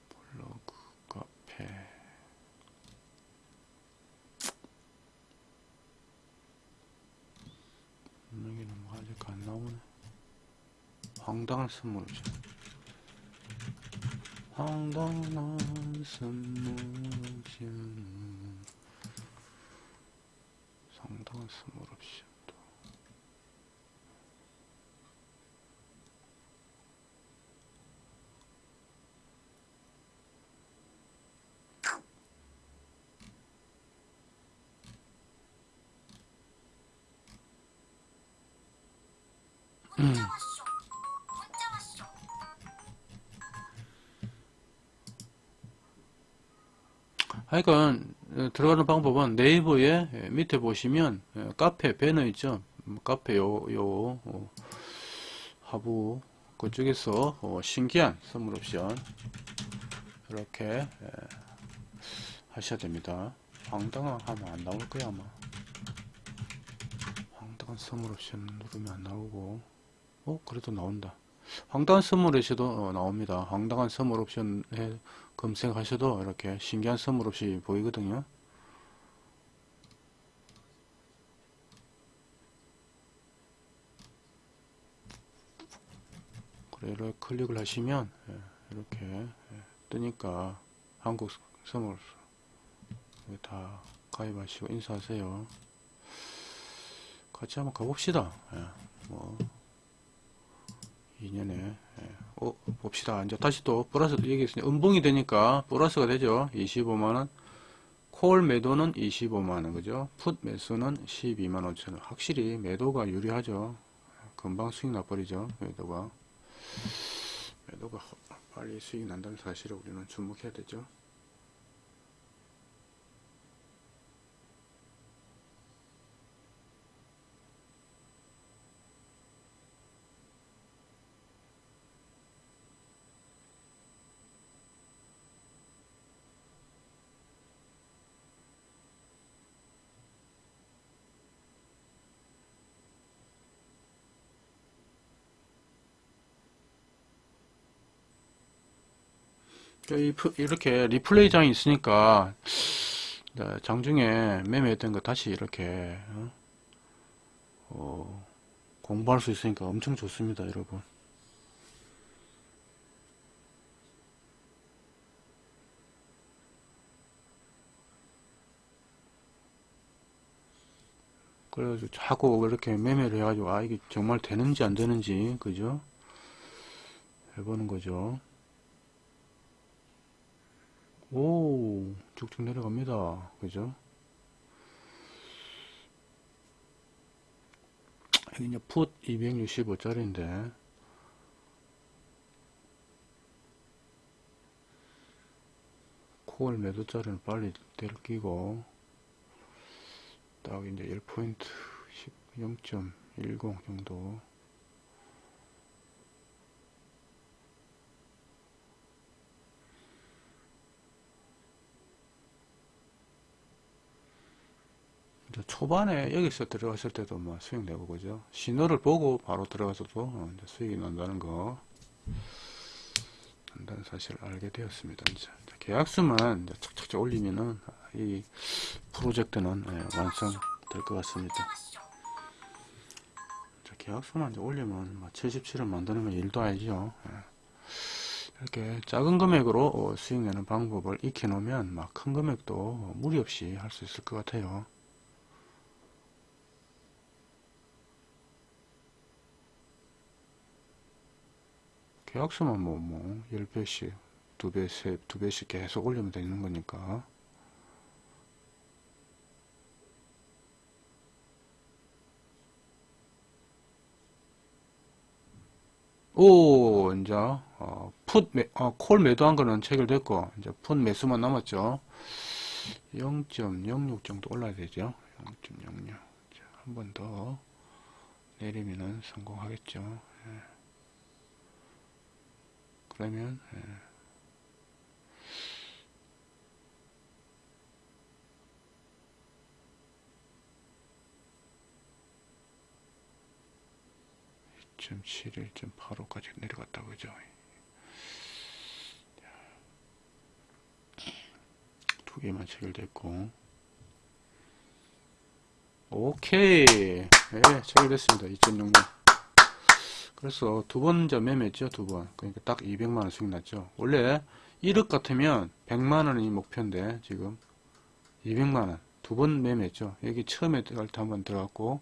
블로그 카페. 여기는 뭐 아직 안 나오네. 황당한 선물 없이 선물 없이 상당한 없이 또 하여간 어, 들어가는 방법은 네이버에 예, 밑에 보시면 예, 카페 배너 있죠? 음, 카페 요, 요 어, 하부 그쪽에서 어, 신기한 선물 옵션 이렇게 예, 하셔야 됩니다. 황당한 하면 안 나올 거야 아마. 황당한 선물 옵션 누르면 안 나오고. 어 그래도 나온다. 황당한 선물 어, 나옵니다. 황당한 선물 옵션 해 검색하셔도 이렇게 신기한 선물 없이 보이거든요. 그래 이렇게 클릭을 하시면 예, 이렇게 예, 뜨니까 한국 선물 다 가입하시고 인사하세요. 같이 한번 가봅시다. 예, 뭐 2년에 예. 어, 봅시다. 이제 다시 또 플러스 여기 있으니 음봉이 되니까 플러스가 되죠. 25만원. 콜 매도는 25만원, 그죠? 풋 매수는 12만 5천원. 확실히 매도가 유리하죠. 금방 수익 나버리죠. 매도가. 매도가 빨리 수익 난다는 사실을 우리는 주목해야 되죠. 이렇게 리플레이 장이 있으니까 네, 장중에 매매했던 거 다시 이렇게 어? 어, 공부할 수 있으니까 엄청 좋습니다, 여러분. 그래가지고 자꾸 이렇게 매매를 해가지고 아 이게 정말 되는지 안 되는지 그죠? 해보는 거죠. 오, 쭉쭉 내려갑니다. 그죠? 여기 이제 풋 265짜리인데, 콜 매도짜리는 빨리 때려 끼고, 딱 이제 1포인트 0.10 정도. 초반에 여기서 들어갔을 때도 뭐 수익 내고 그죠? 신호를 보고 바로 들어가서도 어, 수익이 난다는 거. 난다는 사실을 알게 되었습니다 이제. 계약수만 이제 착착착 올리면은 이 프로젝트는 예, 완성될 것 같습니다. 자, 계약수만 이제 올리면 뭐 77을 만드는 건 일도 아니죠. 예. 이렇게 작은 금액으로 어, 수익 내는 방법을 익혀 놓으면 막 큰 금액도 어, 무리 없이 할 수 있을 것 같아요 계약서만 뭐, 뭐, 10배씩, 2배, 3, 2배씩 계속 올리면 되는 거니까. 오, 이제, 어, 풋, 매, 어, 콜 매도한 거는 체결됐고, 이제 풋 매수만 남았죠. 0.06 정도 올라야 되죠. 0.06. 한 번 더 내리면은 성공하겠죠. 그러면 예. 점 7일, 점 8호까지 내려갔다고 그죠? 두 개만 체결됐고. 오케이. 예, 체결됐습니다. 2.0만. 그래서 두번저 매매했죠 두 번. 그러니까 딱 200만원 수익 났죠. 원래 1억 같으면 100만원이 목표인데 지금 200만원. 두 번 매매했죠. 여기 처음에 들어갈 때 한번 들어갔고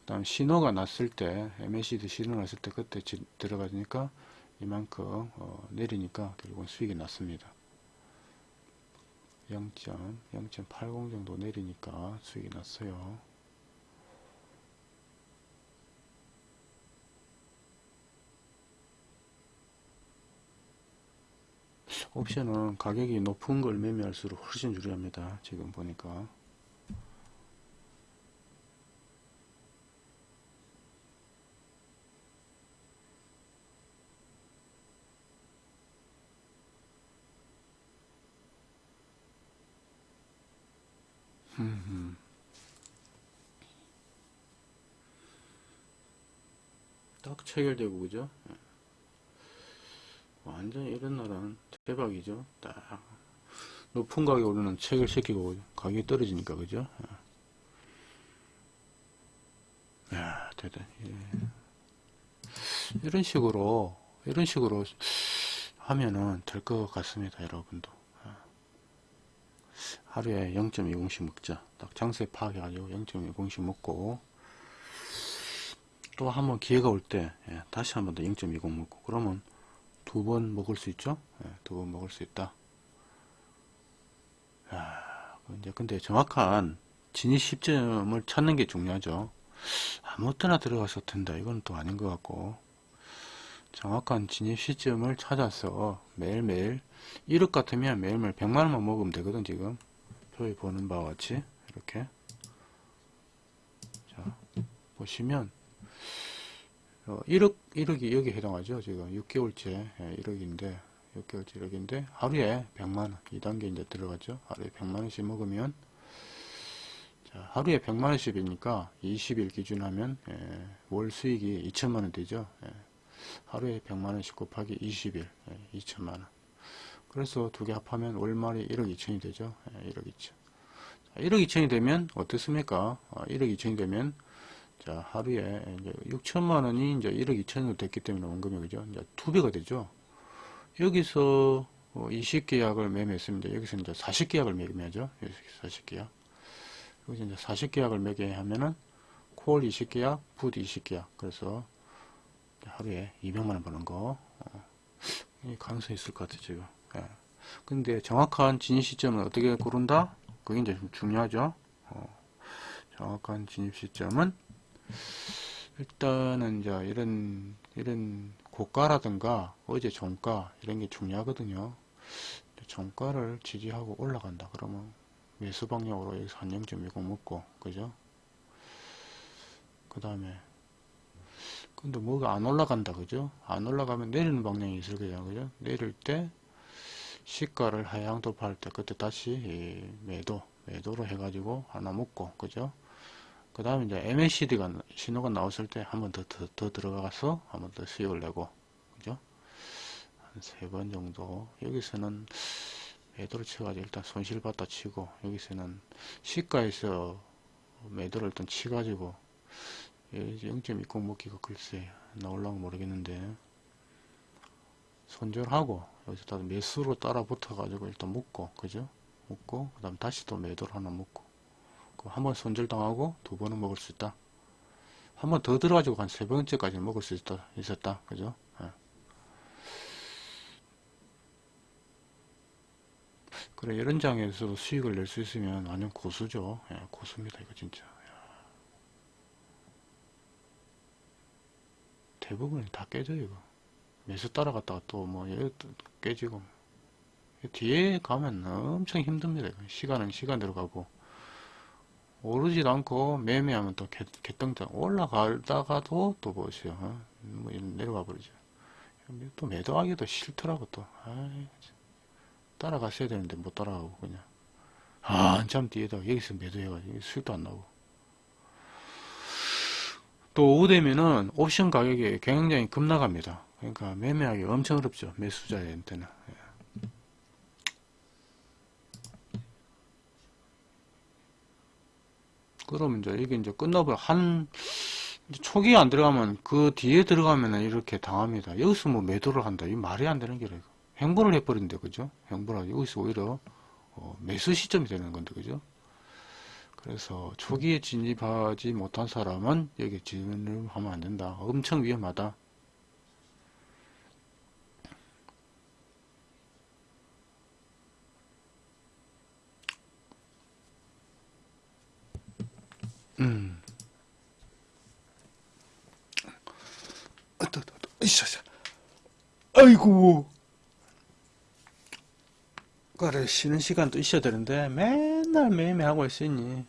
그 다음 신호가 났을 때 MACD 신호 났을 때 그때 지- 들어가니까 이만큼 어, 내리니까 결국은 수익이 났습니다. 0.0.80 정도 내리니까 수익이 났어요 옵션은 가격이 높은 걸 매매할수록 훨씬 유리합니다. 지금 보니까. 딱 체결되고 그죠? 예. 완전 이런 날은 대박이죠. 딱 높은 가격 오르는 체결시키고 가격이 떨어지니까 그죠? 예. 야 대단. 예. 이런 식으로 이런 식으로 하면은 될 것 같습니다, 여러분도. 예. 하루에 0.20씩 먹자. 딱 장세 파악해가지고 0.20씩 먹고 또 한번 기회가 올때 예, 다시 한번 더 0.20 먹고 그러면 두 번 먹을 수 있죠? 두번 먹을 수 있다. 야, 이제 근데 정확한 진입 시점을 찾는 게 중요하죠. 아무 때나 들어가서 된다. 이건 또 아닌 것 같고. 정확한 진입 시점을 찾아서 매일매일 1억 같으면 매일매일 100만원만 먹으면 되거든, 지금. 표에 보는 바와 같이. 이렇게. 자, 보시면, 어, 1억, 1억이 여기 해당하죠. 지금 6개월째 1억인데, 6개월째 1억인데, 하루에 100만원, 2단계 이제 들어가죠. 하루에 100만원씩 먹으면, 자, 하루에 100만원씩이니까 20일 기준 하면, 예, 월 수익이 2천만원 되죠. 예, 하루에 100만원씩 곱하기 20일, 예, 2천만원. 그래서 두 개 합하면 월말이 1억 2천이 되죠. 예, 1억 2천. 자, 1억 2천이 되면 어떻습니까? 어, 1억 2천이 되면 자, 하루에 이제 6천만 원이 이제 1억 2천으로 됐기 때문에 원금이 그죠? 이제 두 배가 되죠. 여기서 20계약을 매매했습니다. 여기서 이제 40계약을 매매하죠. 여기서 40계약. 여기서 이제 40계약을 매매하면은 콜 20계약, 풋 20계약. 그래서 하루에 200만 원 버는 거. 가능성이 있을 것 같아요, 지금. 예. 근데 정확한 진입 시점은 어떻게 고른다? 그게 이제 좀 중요하죠. 어, 정확한 진입 시점은 일단은 이제 이런 이런 고가라든가 어제 종가 이런 게 중요하거든요. 종가를 지지하고 올라간다 그러면 매수 방향으로 여기서 한 0.20 먹고 그죠? 그 다음에 근데 뭐가 안 올라간다 그죠? 안 올라가면 내리는 방향이 있을 거예요 그죠? 내릴 때 시가를 하향 돌파할 때 그때 다시 이 매도 매도로 해가지고 하나 먹고 그죠? 그 다음에 이제 MACD가 신호가 나왔을 때 한 번 더 더, 더 들어가서 한 번 더 수익을 내고. 그죠? 한 세 번 정도. 여기서는 매도를 쳐가지고 일단 손실 봤다 치고 여기서는 시가에서 매도를 일단 치가지고 0.20 먹기가 글쎄 나올라고 모르겠는데 손절하고 여기서 다 매수로 따라 붙어 가지고 일단 묶고 그죠? 묶고 그 다음 다시 또 매도를 하나 묶고 한 번 손절당하고 두 번은 먹을 수 있다. 한 번 더 들어가지고 한 세 번째까지 먹을 수 있다, 있었다. 그죠? 예. 그래, 이런 장에서 수익을 낼 수 있으면 완전 고수죠. 예, 고수입니다, 이거 진짜. 야. 대부분 다 깨져요, 이거. 매수 따라갔다가 또 뭐, 얘 깨지고. 뒤에 가면 엄청 힘듭니다. 시간은 시간대로 가고. 오르지도 않고 매매하면 또 개, 개똥장 올라가다가도 또 보세요 어? 뭐 내려가 버리죠 또 매도하기도 싫더라고 또 아이, 따라갔어야 되는데 못 따라가고 그냥 한참 뒤에다 여기서 매도해가지고 수익도 안 나고 또 오후 되면은 옵션 가격이 굉장히 급락합니다. 그러니까 매매하기 엄청 어렵죠. 매수자한테는. 그러면 이제 이게 이제 끝나버려. 한, 초기에 안 들어가면 그 뒤에 들어가면 이렇게 당합니다. 여기서 뭐 매도를 한다. 이 말이 안 되는 게래. 행보를 해버린대, 그죠? 행보를 여기서 오히려 어, 매수 시점이 되는 건데, 그죠? 그래서 초기에 진입하지 못한 사람은 여기 진입을 하면 안 된다. 엄청 위험하다. 음. 아이고. 그래, 쉬는 시간도 있어야 되는데, 맨날 매매하고 있으니.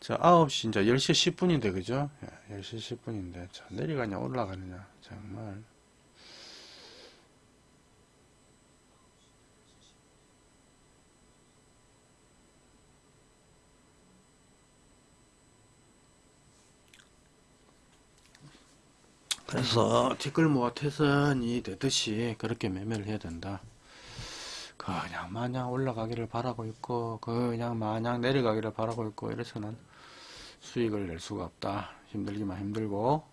자, 9시, 이제 10시 10분인데, 그죠? 예, 10시 10분인데, 자, 내려가냐, 올라가느냐, 정말. 그래서 뒷글모아 태선이 되듯이 그렇게 매매를 해야 된다. 그냥 마냥 올라가기를 바라고 있고 그냥 마냥 내려가기를 바라고 있고 이래서는 수익을 낼 수가 없다. 힘들기만 힘들고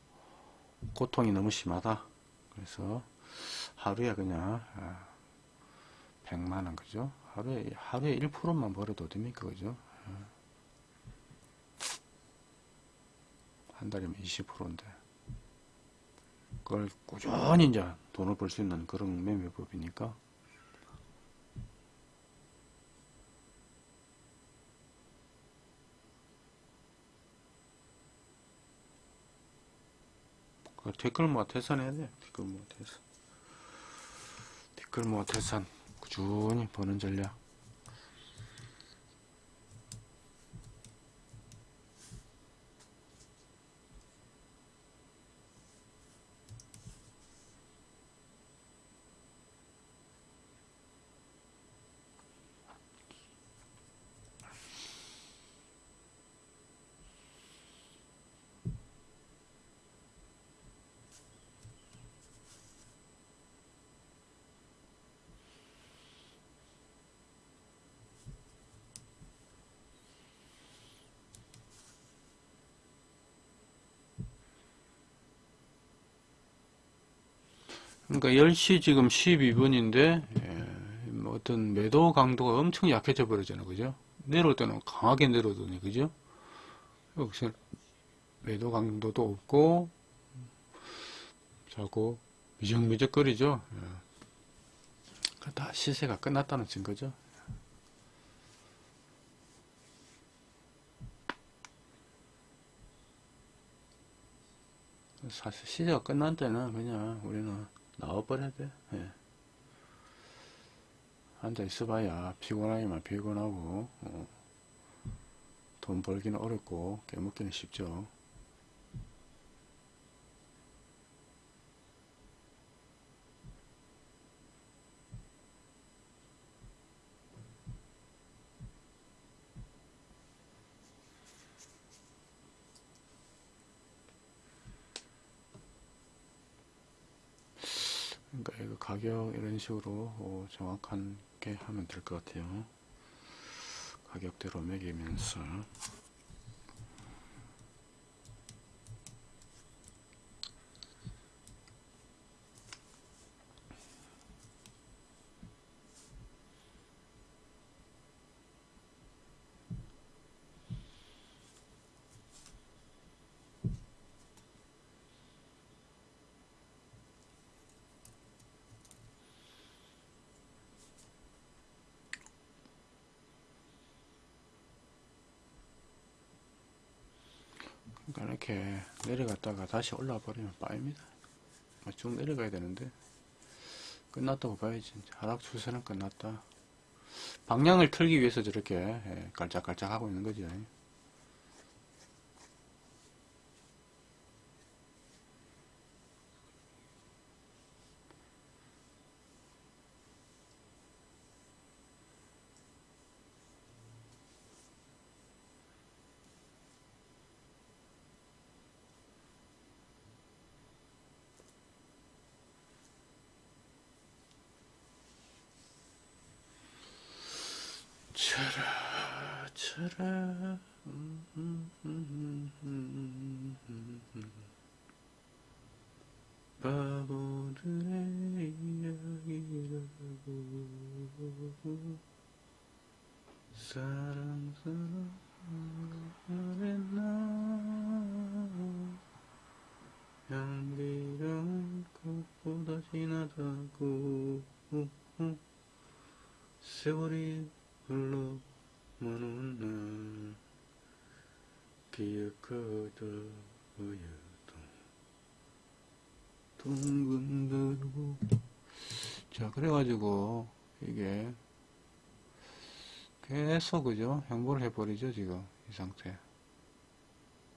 고통이 너무 심하다. 그래서 하루에 그냥 100만원 그죠? 하루에 하루에 1%만 벌어도 어딥니까 그죠? 한 달이면 20%인데 그걸 꾸준히 이제 돈을 벌 수 있는 그런 매매법이니까 그 댓글 모아 태산해야 돼. 댓글 모아 태산. 댓글 모아 태산. 꾸준히 버는 전략. 그러니까 10시 지금 12분인데 뭐 어떤 매도 강도가 엄청 약해져 버리잖아요. 그죠? 내려올 때는 강하게 내려오더니 그죠? 여기서 매도 강도도 없고 자꾸 미적미적거리죠. 예. 다 시세가 끝났다는 증거죠. 사실 시세가 끝난 때는 그냥 우리는 나와버려야 돼. 예. 앉아 있어봐야 피곤하기만 피곤하고 어. 돈 벌기는 어렵고 깨먹기는 쉽죠. 가격 이런 식으로 어, 정확하게 하면 될 것 같아요. 가격대로 매기면서 그러니까 이렇게 내려 갔다가 다시 올라와 버리면 빠입니다. 뭐쭉 내려가야 되는데 끝났다고 봐야지. 하락 추세는 끝났다. 방향을 틀기 위해서 저렇게 예, 깔짝깔짝 하고 있는 거죠. 사랑 바보들의 이야기라고 사랑 사랑 그랬나 향기로운 것보다 진하다고 세월이 흘러 먼날 기억하다 보여도 둥근들고 자 그래가지고 이게 계속 그죠? 행보를 해버리죠 지금 이 상태.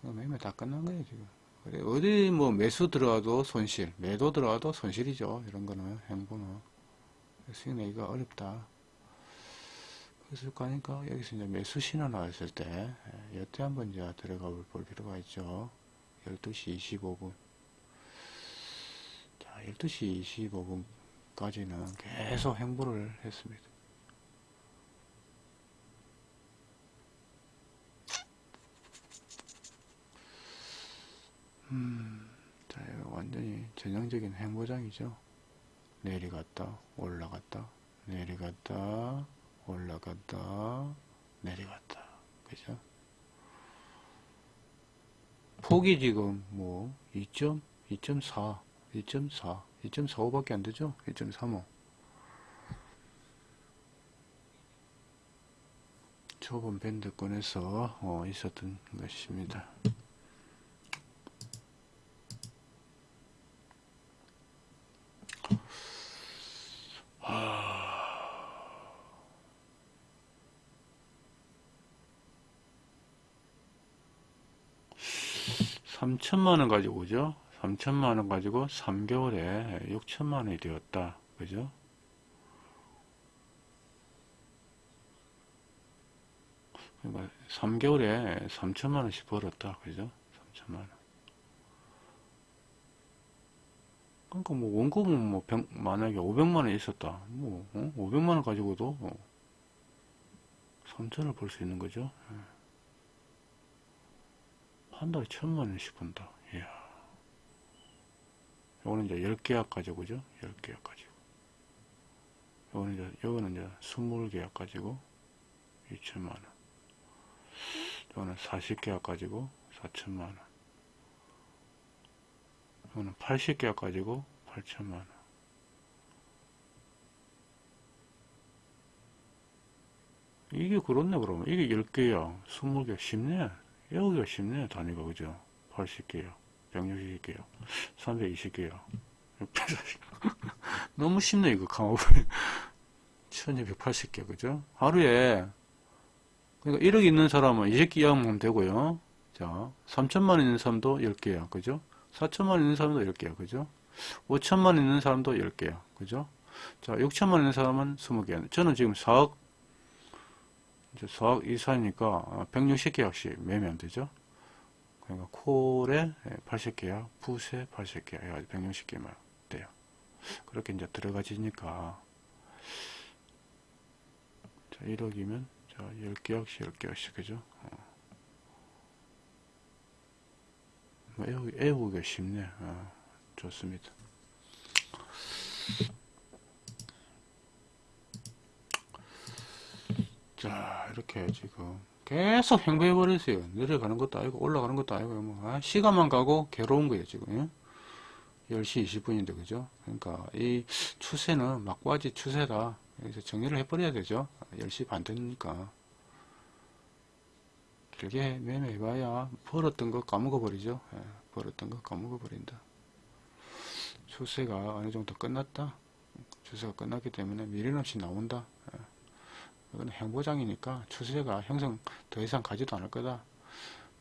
매매 다 끝난 거예요 지금. 그래, 어디 뭐 매수 들어와도 손실 매도 들어와도 손실이죠 이런 거는 행보는. 수익 내기가 어렵다 그랬을 거 아니까? 여기서 이제 매수 신호 나왔을 때 예, 여태 한번 이제 들어가 볼 필요가 있죠. 12시 25분. 자 12시 25분까지는 계속 행보를 했습니다. 음, 자, 완전히 전형적인 행보장이죠. 내려갔다, 올라갔다, 내려갔다, 올라갔다, 내려갔다. 그죠? 폭이 지금 뭐, 2점, 2.4, 2.4, 2.45밖에 안 되죠? 2.35. 좁은 밴드권에서 어, 있었던 것입니다. 삼천만원 가지고 그죠? 삼천만원 가지고 3개월에 6천만 원이 되었다. 그죠? 그러니까 3개월에 3천만 원씩 벌었다. 그죠? 3천만 원. 그러니까 뭐 원금은 뭐 100, 만약에 500만 원 있었다. 뭐 어? 500만 원 가지고도 어, 3천을 벌 수 있는 거죠. 예. 한 달에 천만 원씩 번다. 이야. 요거는 이제 10계약 가지고, 그죠? 10계약 가지고. 요거는 이제, 요거는 이제 20계약 가지고 2천만 원. 요거는 40계약 가지고 4천만 원. 요거는 80계약 가지고 8천만 원. 이게 그렇네, 그러면. 이게 10개야. 20개 쉽네. 여기가 쉽네, 단위가, 그죠? 80개요. 160개요. 320개요. 너무 쉽네, 이거, 강화불. 1280개, 그죠? 하루에, 그러니까 1억 있는 사람은 20개 이하면 되고요. 자, 3천만 원 있는 사람도 10개야, 그죠? 4천만 원 있는 사람도 10개야, 그죠? 5천만 원 있는 사람도 10개야, 그죠? 자, 6천만 원 있는 사람은 20개야. 저는 지금 4억 이제 수학 이사니까 160계약씩 매면 되죠. 그러니까 콜에 80계약, 풋에 80계약 해가지고 160개만 돼요. 그렇게 이제 들어가지니까 자 1억이면 자 10계약씩 10계약씩 그죠? 어. 뭐 애우기, 애우기가 쉽네. 어, 좋습니다. 자 이렇게 지금 계속 행보해 버렸어요. 내려가는 것도 아니고 올라가는 것도 아니고 뭐 아, 시간만 가고 괴로운 거예요 지금. 예? 10시 20분인데 그죠? 그러니까 이 추세는 막바지 추세다. 여기서 정리를 해 버려야 되죠. 10시 반 되니까. 길게 매매해 봐야 벌었던 거 까먹어 버리죠. 예, 벌었던 거 까먹어 버린다. 추세가 어느 정도 끝났다? 추세가 끝났기 때문에 미련 없이 나온다. 예. 이건 행보장이니까 추세가 형성 더 이상 가지도 않을 거다.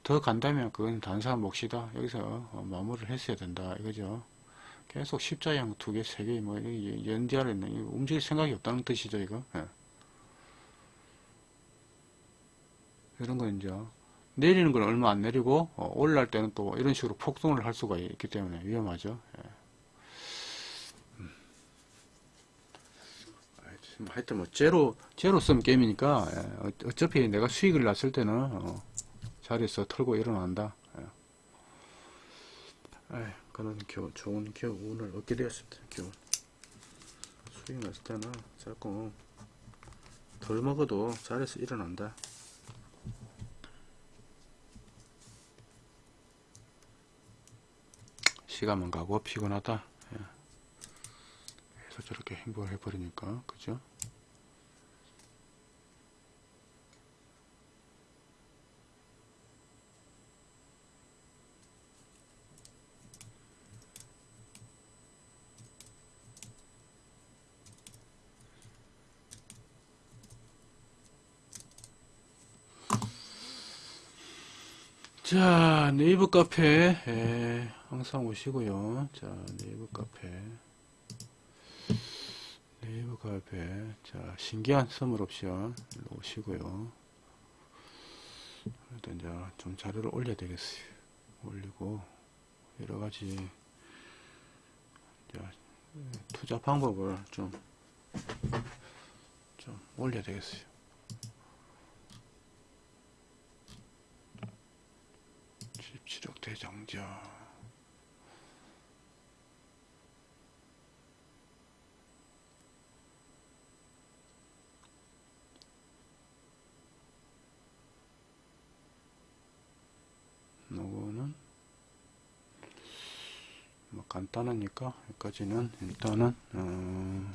더 간다면 그건 단사한 몫이다. 여기서 어, 마무리를 했어야 된다. 이거죠. 계속 십자형 두 개, 세 개, 뭐, 연디아를 움직일 생각이 없다는 뜻이죠, 이거. 예. 이런 거 이제, 내리는 건 얼마 안 내리고, 어, 올라갈 때는 또 이런 식으로 폭등을 할 수가 있기 때문에 위험하죠. 예. 음. 알지. 뭐 하여튼 뭐 제로 제로 썸 게임이니까 예, 어- 어차피 내가 수익을 났을 때는 어, 자리에서 털고 일어난다. 예. 에이, 그런 교, 좋은 교훈을 얻게 되었습니다. 교훈. 수익 났을 때는 자꾸 덜 먹어도 자리에서 일어난다. 시간만 가고 피곤하다. 예. 그래서 저렇게 행복을 해버리니까 그죠? 자, 네이버 카페, 에, 항상 오시고요. 자, 네이버 카페. 네이버 카페. 자, 신기한 선물 옵션 오시고요. 일단 이제 좀 자료를 올려야 되겠어요. 올리고, 여러 가지, 자, 투자 방법을 좀, 좀 올려야 되겠어요. 대장자 요거는? 뭐 간단하니까 여기까지는 일단은 어,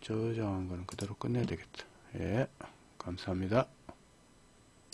저장한 거는 그대로 끝내야 되겠다. 예 감사합니다